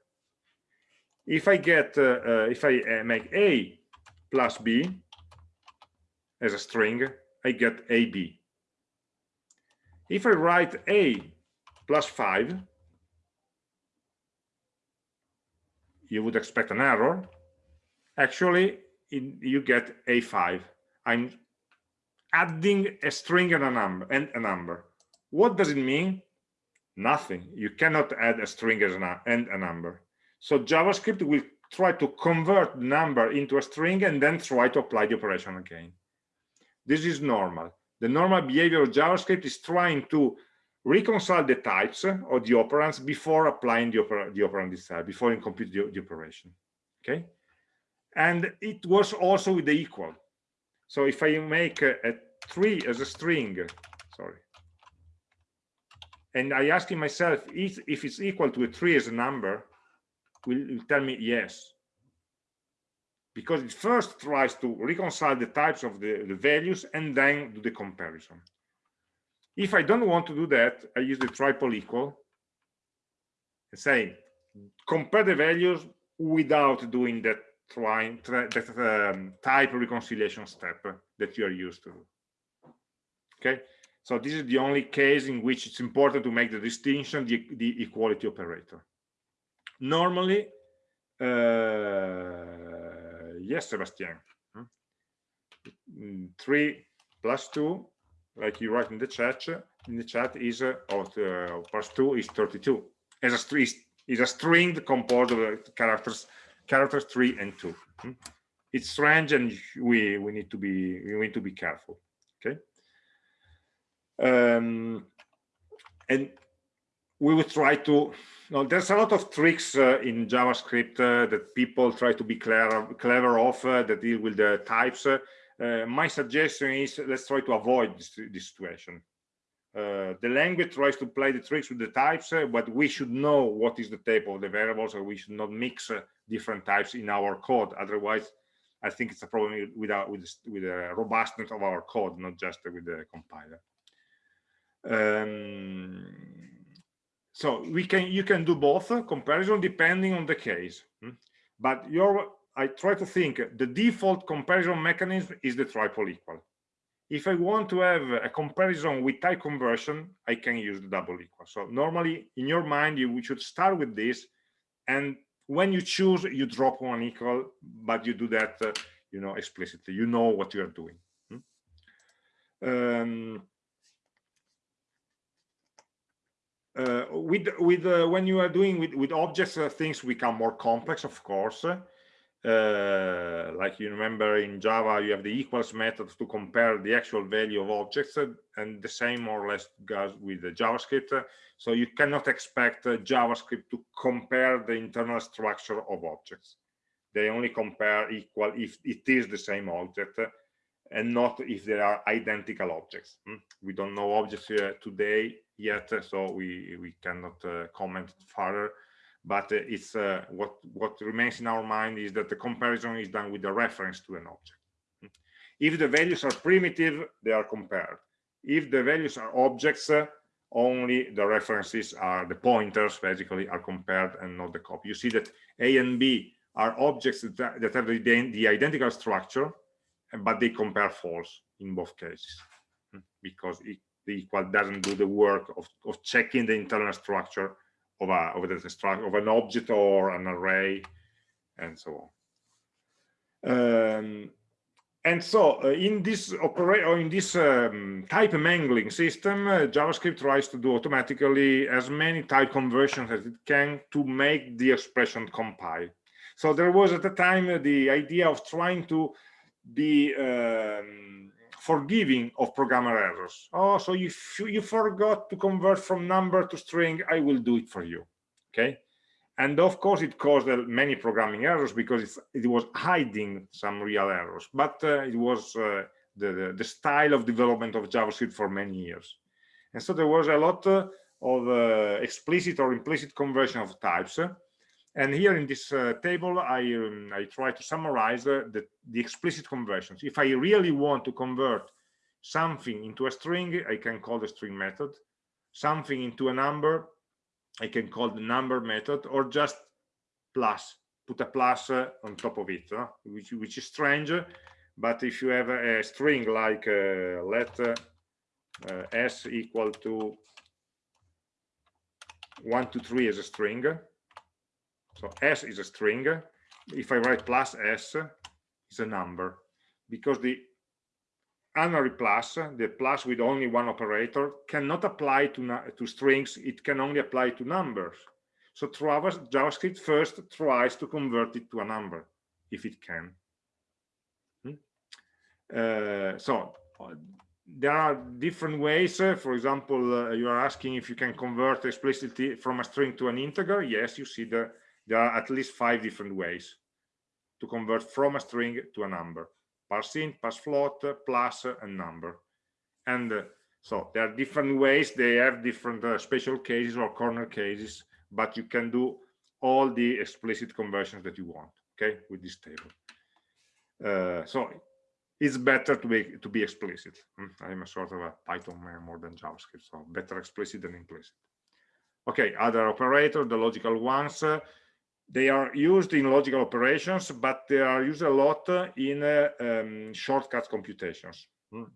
If I get, uh, uh, if I uh, make A plus B as a string, I get AB. If I write A plus 5, you would expect an error. Actually, in, you get A5. I'm adding a string and a number and a number. What does it mean? Nothing. You cannot add a string as a, and a number. So JavaScript will try to convert number into a string and then try to apply the operation again. This is normal. The normal behavior of JavaScript is trying to reconcile the types of the operands before applying the, oper the operand itself, before you complete the, the operation. Okay? And it was also with the equal. So if I make a, a three as a string, sorry, and I asking myself if, if it's equal to a three as a number, will, tell me yes. Because it first tries to reconcile the types of the, the values and then do the comparison. If I don't want to do that, I use the triple equal and say compare the values without doing that trying that um, type reconciliation step that you are used to okay so this is the only case in which it's important to make the distinction the, the equality operator normally uh, yes sebastian hmm? three plus two like you write in the chat in the chat is uh, uh, plus two is 32 as a string is a string composed of characters characters three and two hmm? it's strange and we we need to be we need to be careful okay um, and we will try to no, there's a lot of tricks uh, in javascript uh, that people try to be clever clever of uh, that deal with the types uh, my suggestion is let's try to avoid this, this situation uh, the language tries to play the tricks with the types, uh, but we should know what is the type of the variables, or we should not mix different types in our code. Otherwise, I think it's a problem with our, with with the robustness of our code, not just with the compiler. Um, so we can you can do both uh, comparison depending on the case, hmm? but your I try to think the default comparison mechanism is the triple equal if I want to have a comparison with type conversion, I can use the double equal. So normally in your mind, you should start with this. And when you choose, you drop one equal, but you do that, uh, you know, explicitly. You know what you are doing. Hmm? Um, uh, with with uh, when you are doing with with objects, uh, things become more complex, of course uh, like you remember in Java, you have the equals method to compare the actual value of objects, uh, and the same more or less goes with the JavaScript. So you cannot expect uh, JavaScript to compare the internal structure of objects. They only compare equal if it is the same object and not if they are identical objects. Hmm? We don't know objects today yet, so we we cannot uh, comment further. But uh, it's uh, what what remains in our mind is that the comparison is done with the reference to an object. If the values are primitive, they are compared. If the values are objects, only the references are the pointers basically are compared and not the copy. You see that A and B are objects that, that have the, the identical structure, but they compare false in both cases hmm, because it, the equal doesn't do the work of, of checking the internal structure of a of the structure of an object or an array and so on. Um, and so uh, in this in this um, type mangling system uh, javascript tries to do automatically as many type conversions as it can to make the expression compile so there was at the time uh, the idea of trying to be um, forgiving of programmer errors. Oh so if you forgot to convert from number to string. I will do it for you. Okay? And of course it caused uh, many programming errors because it was hiding some real errors. But uh, it was uh, the, the, the style of development of javascript for many years. And so there was a lot uh, of uh, explicit or implicit conversion of types and here in this uh, table i um, i try to summarize the, the explicit conversions if i really want to convert something into a string i can call the string method something into a number I can call the number method or just plus, put a plus uh, on top of it, uh, which, which is strange. But if you have a, a string like uh, let uh, uh, s equal to one, two, three as a string, so s is a string. If I write plus s, it's a number because the unary plus, the plus with only one operator, cannot apply to, to strings, it can only apply to numbers. So JavaScript first tries to convert it to a number, if it can. Hmm? Uh, so uh, there are different ways. Uh, for example, uh, you are asking if you can convert explicitly from a string to an integer. Yes, you see that there are at least five different ways to convert from a string to a number parse int, parse float, plus, and number. And uh, so there are different ways. They have different uh, special cases or corner cases, but you can do all the explicit conversions that you want, okay, with this table. Uh, so it's better to be to be explicit. Hmm, I'm a sort of a Python man more than JavaScript, so better explicit than implicit. Okay, other operator, the logical ones. They are used in logical operations, but they are used a lot in uh, um, shortcut computations. Mm.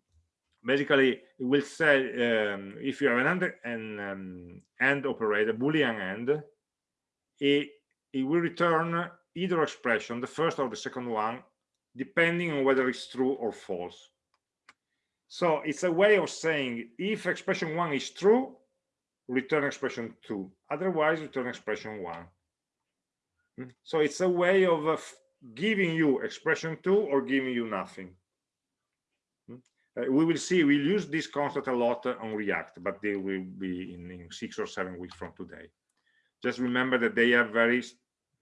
Basically, it will say um, if you have an AND, an um, AND operator, Boolean AND, it, it will return either expression, the first or the second one, depending on whether it's true or false. So it's a way of saying if expression one is true, return expression two. Otherwise, return expression one. Hmm. So it's a way of uh, giving you expression two or giving you nothing. Hmm. Uh, we will see, we'll use this concept a lot uh, on React, but they will be in, in, six or seven weeks from today. Just remember that they are very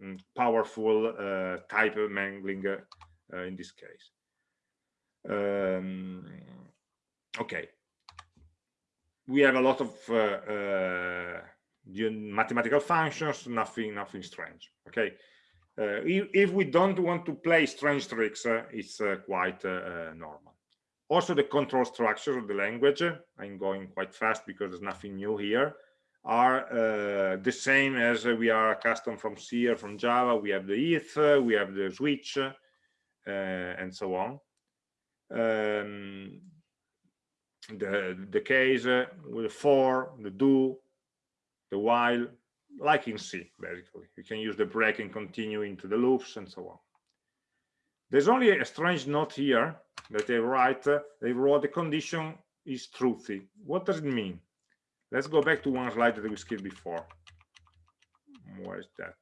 mm, powerful uh, type mangling uh, in this case. Um, okay. We have a lot of mathematical functions, nothing, nothing strange. Okay. Uh, if, we don't want to play strange tricks, uh, it's uh, quite uh, uh, normal. Also, the control structures of the language, I'm going quite fast because there's nothing new here, are uh, the same as we are accustomed from C or from Java. We have the if, we have the switch, and so on. Um, the the case with the for, the do, the while, like in C, basically. You can use the break and continue into the loops and so on. There's only a strange note here that they write, uh, they wrote the condition is truthy. What does it mean? Let's go back to one slide that we skipped before. Where is that?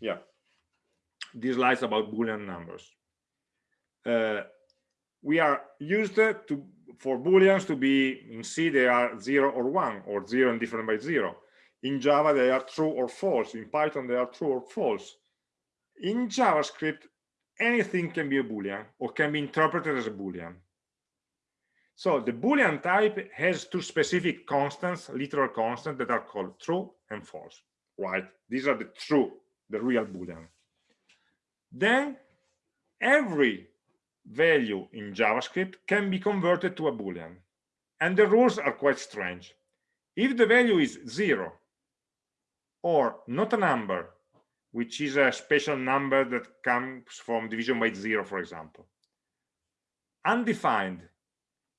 Yeah, this slide about Boolean numbers. Uh, we are used to for booleans to be in c they are 0 or 1 or 0 and different by 0 in java they are true or false in python they are true or false in javascript anything can be a boolean or can be interpreted as a boolean So the Boolean type has two specific constants, literal constants that are called true and false, right? These are the true, the real Boolean. Then every value in JavaScript can be converted to a Boolean. And the rules are quite strange. If the value is zero or not a number, which is a special number that comes from division by zero, for example, undefined,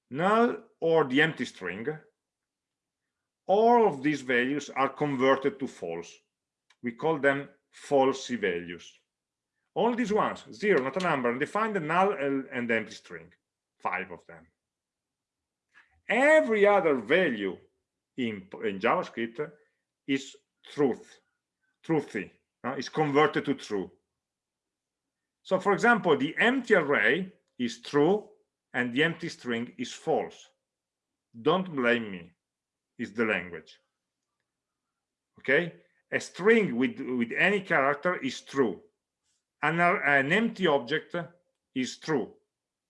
null, or the empty string, all of these values are converted to false. We call them falsy values. All these ones, zero, not a number, and define the null, and empty string, five of them. Every other value in, in JavaScript is truth, truthy, uh, is converted to true. So for example, the empty array is true and the empty string is false. Don't blame me, it's the language. Okay, a string with, with any character is true. An, an empty object is true.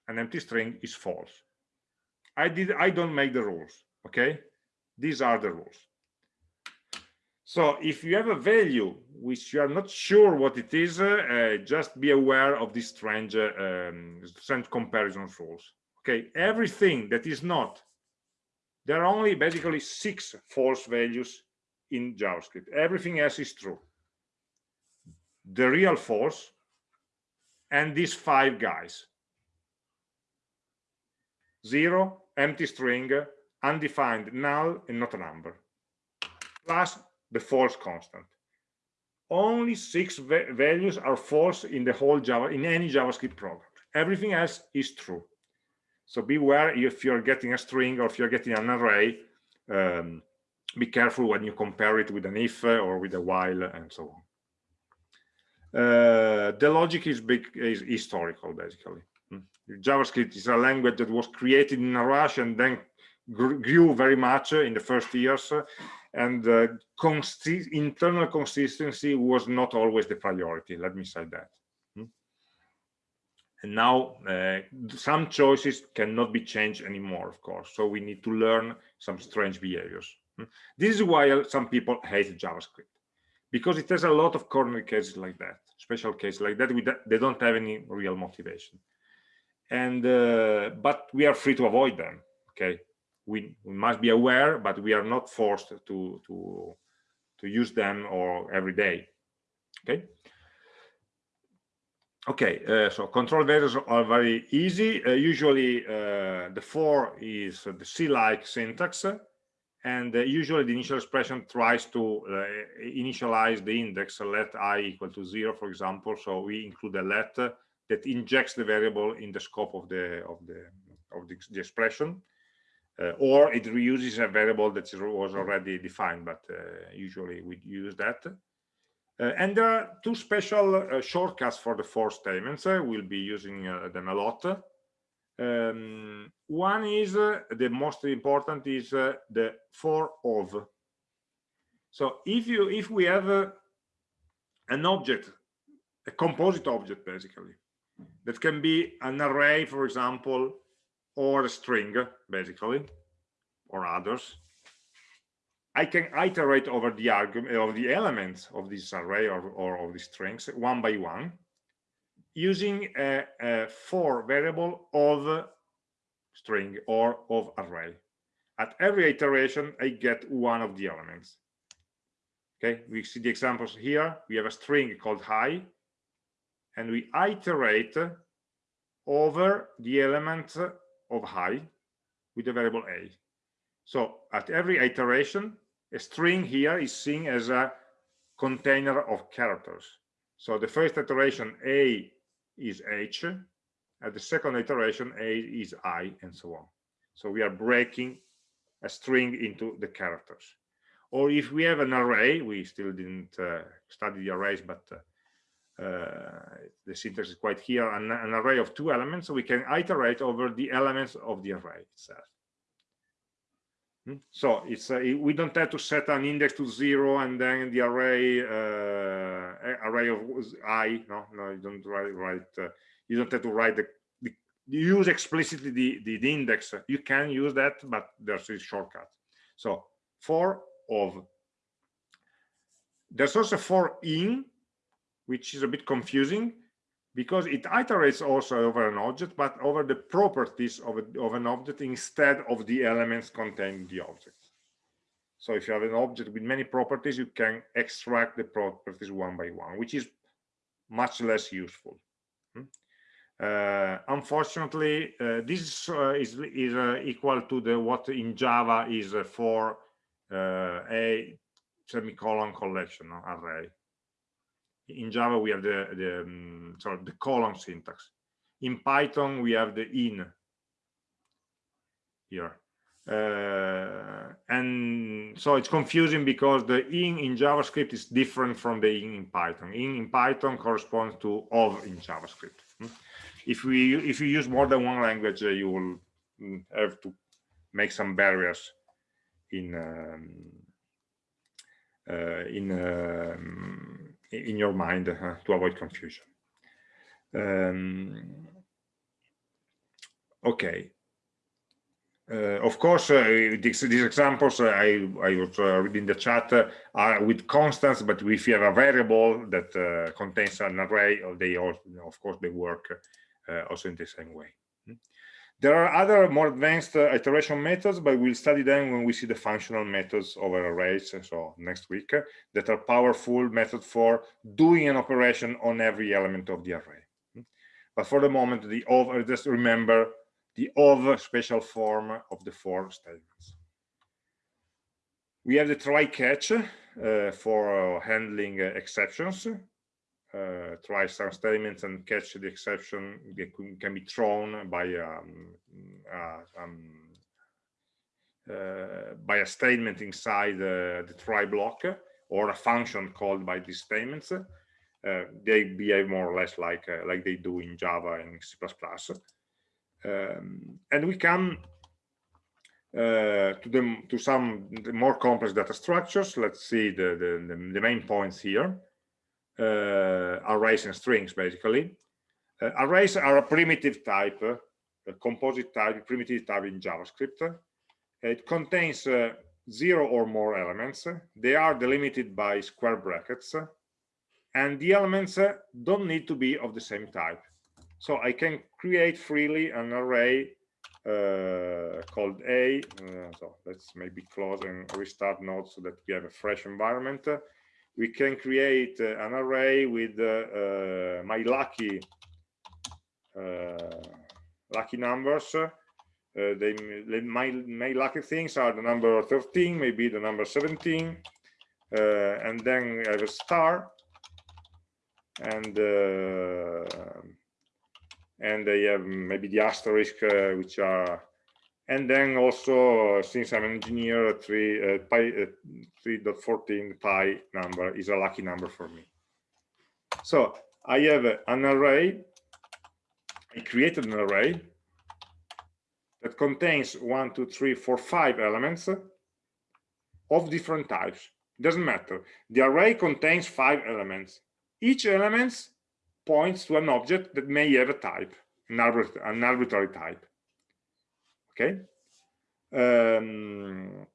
An empty string is false. I did I don't make the rules, okay? These are the rules. So if you have a value which you are not sure what it is, uh, just be aware of these strange, uh, um, strange comparison rules. Okay, everything that is not, there are only basically six false values in JavaScript. Everything else is true. The real false and these five guys. Zero, empty string, undefined, null, and not a number. Plus the false constant. Only six va values are false in the whole Java, in any JavaScript program. Everything else is true. So beware if you're getting a string or if you're getting an array, um, be careful when you compare it with an if or with a while and so on. Uh, the logic is big is historical basically. Hmm. JavaScript is a language that was created in a rush and then grew very much in the first years and uh, internal consistency was not always the priority let me say that hmm? and now uh, some choices cannot be changed anymore of course so we need to learn some strange behaviors hmm? this is why some people hate javascript because it has a lot of corner cases like that special cases like that they don't have any real motivation and uh, but we are free to avoid them okay we, we must be aware, but we are not forced to to to use them or every day. Okay. Okay, uh, so control variables are very easy. Uh, usually, uh, the for is the C-like syntax, and uh, usually the initial expression tries to uh, initialize the index, let i equal to zero, for example. So we include a let that injects the variable in the scope of the of the of the, the expression uh, or it reuses a variable that was already defined, but uh, usually we use that. Uh, and there are two special uh, shortcuts for the for statements. We'll be using them a lot. Um, one is uh, the most important is uh, the for of. So if you if we have uh, an object, a composite object basically, that can be an array, for example, or a string, basically, or others. I can iterate over the argument of the elements of this array or, or of the strings one by one using a, a for variable of string or of array. At every iteration, I get one of the elements. Okay, we see the examples here. We have a string called hi, and we iterate over the element of hi with the variable a. So at every iteration, a string here is seen as a container of characters. So the first iteration a is h, at the second iteration a is i, and so on. So we are breaking a string into the characters. Or if we have an array, we still didn't uh, study the arrays, but uh, uh, the syntax is quite here, an, an array of two elements, so we can iterate over the elements of the array itself. Hmm? So it's uh, we don't have to set an index to zero and then the array uh, array of i. No, no, you don't write. write uh, you don't have to write the, the use explicitly the, the, the index, you can use that, but there's a shortcut. So for of. There's also for in, which is a bit confusing because it iterates also over an object, but over the properties of, a, of an object instead of the elements contained in the object. So if you have an object with many properties, you can extract the properties one by one, which is much less useful. Hmm? Uh, unfortunately, uh, this uh, is, is uh, equal to the what in Java is uh, for uh, a semicolon collection array in Java, we have the, the um, sorry, the colon syntax. In Python, we have the in here. Uh, and so it's confusing because the in in JavaScript is different from the in in Python. In in Python corresponds to of in JavaScript. Hmm? If we if you use more than one language, uh, you will mm, have to make some barriers in um, uh, in um, in your mind uh, to avoid confusion. Um, okay. Uh, of course, uh, these, these, examples uh, I, I was uh, reading the chat are with constants, but if you have a variable that contains an array, they all, of course, they work also in the same way. There are other more advanced uh, iteration methods, but we'll study them when we see the functional methods over arrays, and so next week, uh, that are powerful method for doing an operation on every element of the array. But for the moment, the of, uh, just remember the of special form of the for statements. We have the try catch uh, for uh, handling uh, exceptions uh, try some statements and catch the exception that can be thrown by um, uh, um, uh, by a statement inside the try block or a function called by these statements. Uh, they behave more or less like uh, like they do in Java and C++. Um, and we come uh, to the to some more complex data structures. Let's see the the, the main points here. Uh, arrays and strings basically. Uh, arrays are a primitive type uh, a composite type primitive type in javascript. It contains zero or more elements. They are delimited by square brackets and the elements don't need to be of the same type. So i can create freely an array uh, called a. Uh, so let's maybe close and restart node so that we have a fresh environment we can create uh, an array with uh, uh, my lucky lucky numbers. They, they, my my lucky things are the number 13 maybe the number 17 and then I have a star and and they have maybe the asterisk uh, which are and then also since i'm an engineer 3 uh, pi uh, 3.14 pi number is a lucky number for me. So i have an array i created an array that contains one two three four five elements of different types. Doesn't matter. The array contains five elements. Each element points to an object that may have a type an arbitrary type okay um,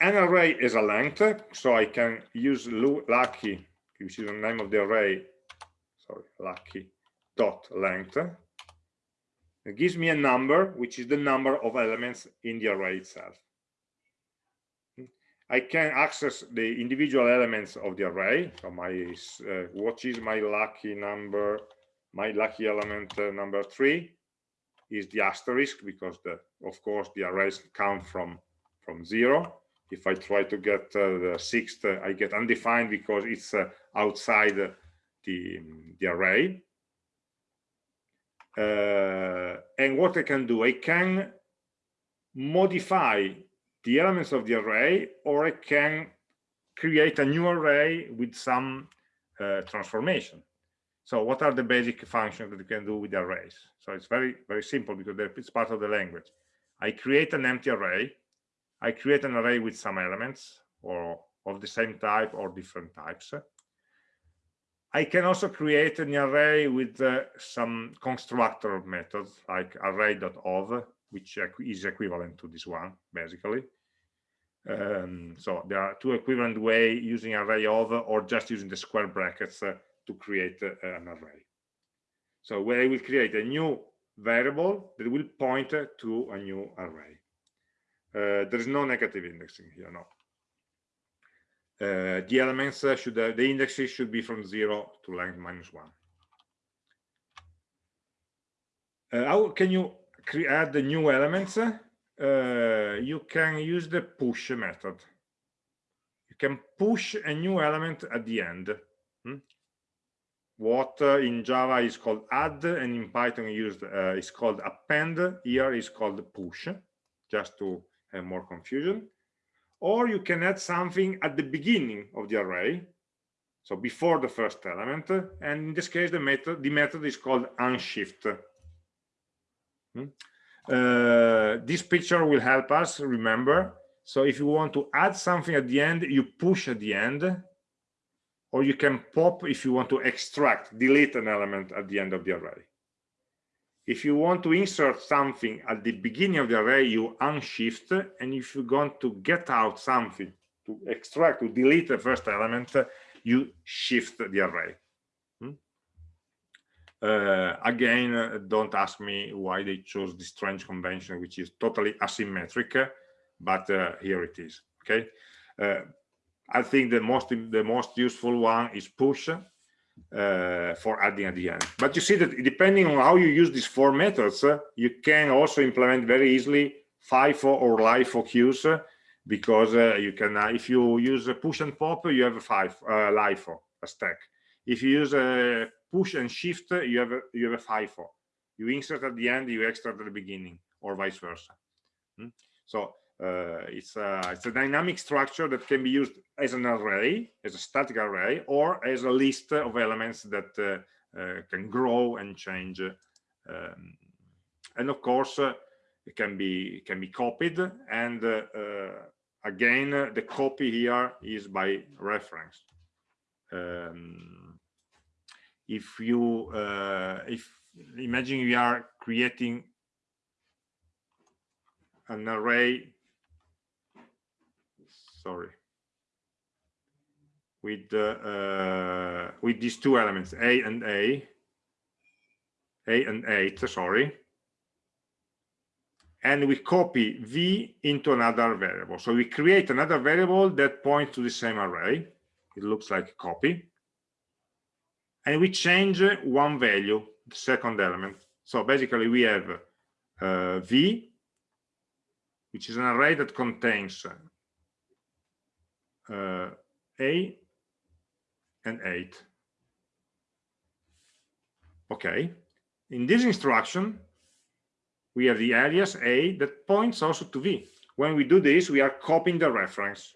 an array is a length so i can use lucky which is the name of the array sorry lucky dot length. It gives me a number which is the number of elements in the array itself. I can access the individual elements of the array. So my uh, what is my lucky number, my lucky element uh, number three is the asterisk because the of course the arrays count from from zero. If i try to get uh, the sixth uh, i get undefined because it's uh, outside the the array. Uh, and what i can do i can modify the elements of the array or i can create a new array with some uh, transformation so what are the basic functions that you can do with arrays? So it's very, very simple because it's part of the language. I create an empty array. I create an array with some elements or of the same type or different types. I can also create an array with uh, some constructor methods like array.of, which is equivalent to this one, basically. Um, so there are two equivalent way using array of or just using the square brackets uh, to create uh, an array. So where I will create a new variable that will point to a new array. Uh, there is no negative indexing here, no. Uh, the elements should uh, the indexes should be from zero to length minus one. Uh, how can you add the new elements? Uh, you can use the push method. You can push a new element at the end. Hmm? What in Java is called add and in Python used uh, is called append. Here is called push, just to have more confusion. Or you can add something at the beginning of the array, so before the first element. And in this case, the method the method is called unshift. Hmm? Uh, this picture will help us remember so if you want to add something at the end you push at the end or you can pop if you want to extract delete an element at the end of the array. If you want to insert something at the beginning of the array you unshift and if you want to get out something to extract to delete the first element you shift the array. Uh, again, don't ask me why they chose this strange convention, which is totally asymmetric, but uh, here it is. Okay, uh, I think the most the most useful one is push uh, for adding at the end. But you see that depending on how you use these four methods, uh, you can also implement very easily FIFO or LIFO queues because you can if you use a push and pop, you have a five LIFO a stack. If you use a push and shift, you have a, you have a FIFO. You insert at the end, you extract at the beginning, or vice versa. Hmm? So uh, it's a it's a dynamic structure that can be used as an array, as a static array, or as a list of elements that uh, uh, can grow and change. Um, and of course, uh, it can be it can be copied. And uh, uh, again, the copy here is by reference. Um, if you uh, if imagine you are creating an array sorry. With uh, with these two elements a and a a and 8 sorry. And we copy v into another variable. So we create another variable that points to the same array. It looks like a copy. And we change one value, the second element. So basically we have uh, V, which is an array that contains Uh, A and 8. Okay. In this instruction, we have the alias A that points also to V. When we do this, we are copying the reference.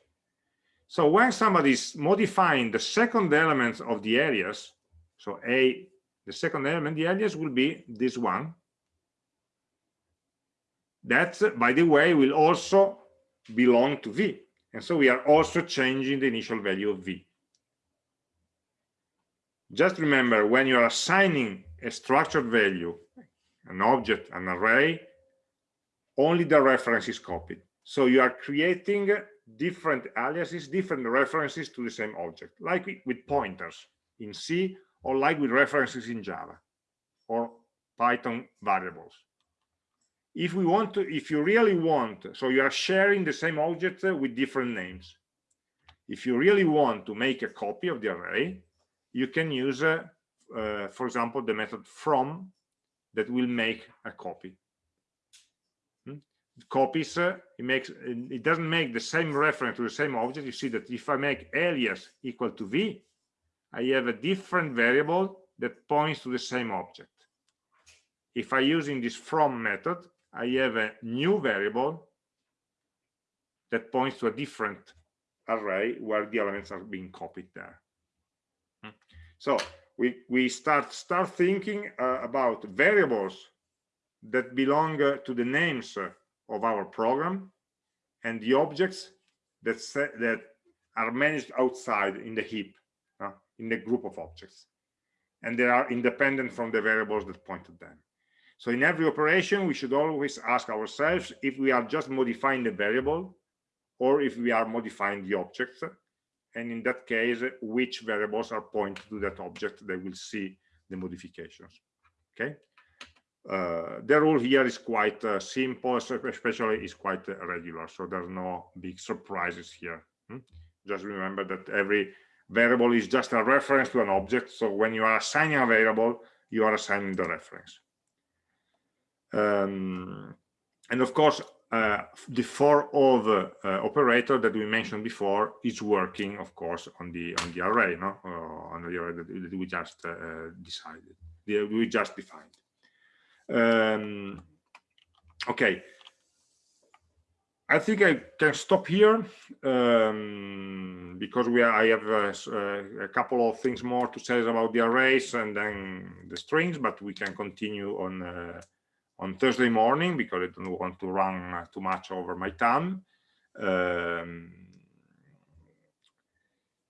So when somebody is modifying the second element of the alias, so A, the second element, the alias will be this one. That, by the way, will also belong to V. And so we are also changing the initial value of V. Just remember, when you are assigning a structured value, an object, an array, only the reference is copied. So you are creating different aliases, different references to the same object, like with pointers. In C, or like with references in Java or Python variables. If we want to, if you really want, so you are sharing the same object with different names. If you really want to make a copy of the array, you can use, uh, uh, for example, the method from that will make a copy. Hmm? Copies, uh, it makes, it doesn't make the same reference to the same object. You see that if I make alias equal to v, I have a different variable that points to the same object. If I using this from method, I have a new variable that points to a different array where the elements are being copied there. Hmm. So we, we start, start thinking uh, about variables that belong uh, to the names uh, of our program and the objects that, that are managed outside in the heap in the group of objects and they are independent from the variables that point to them so in every operation we should always ask ourselves if we are just modifying the variable or if we are modifying the object. And in that case which variables are pointed to that object they will see the modifications okay? Uh, the rule here is quite uh, simple especially is quite uh, regular so there's no big surprises here hmm? just remember that every variable is just a reference to an object so when you are assigning a variable you are assigning the reference um, and of course uh, the for of uh, operator that we mentioned before is working of course on the on the array no? Uh, on the array that, we just uh, decided we just defined. Um, okay. I think I can stop here um, because we are, I have uh, a couple of things more to say about the arrays and then the strings, but we can continue on uh, on Thursday morning because I don't want to run too much over my time. Um,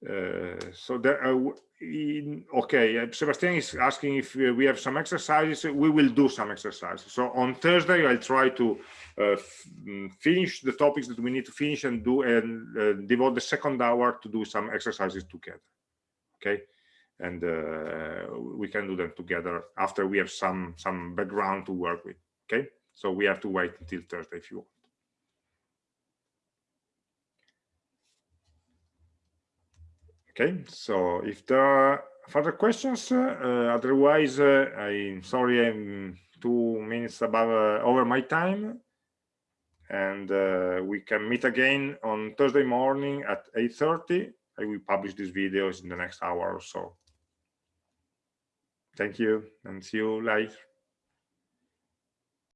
uh, so there, uh, in, okay, uh, Sebastian is asking if we have some exercises. We will do some exercises. So on Thursday, I'll try to uh, mm, finish the topics that we need to finish and do and uh, devote the second hour to do some exercises together. Okay, and uh, we can do them together after we have some some background to work with. Okay, so we have to wait until Thursday if you want. Okay, so if there are further questions, uh, otherwise, uh, I'm sorry I'm two minutes above uh, over my time, and uh, we can meet again on Thursday morning at 8:30. I will publish these videos in the next hour or so. Thank you, and see you live.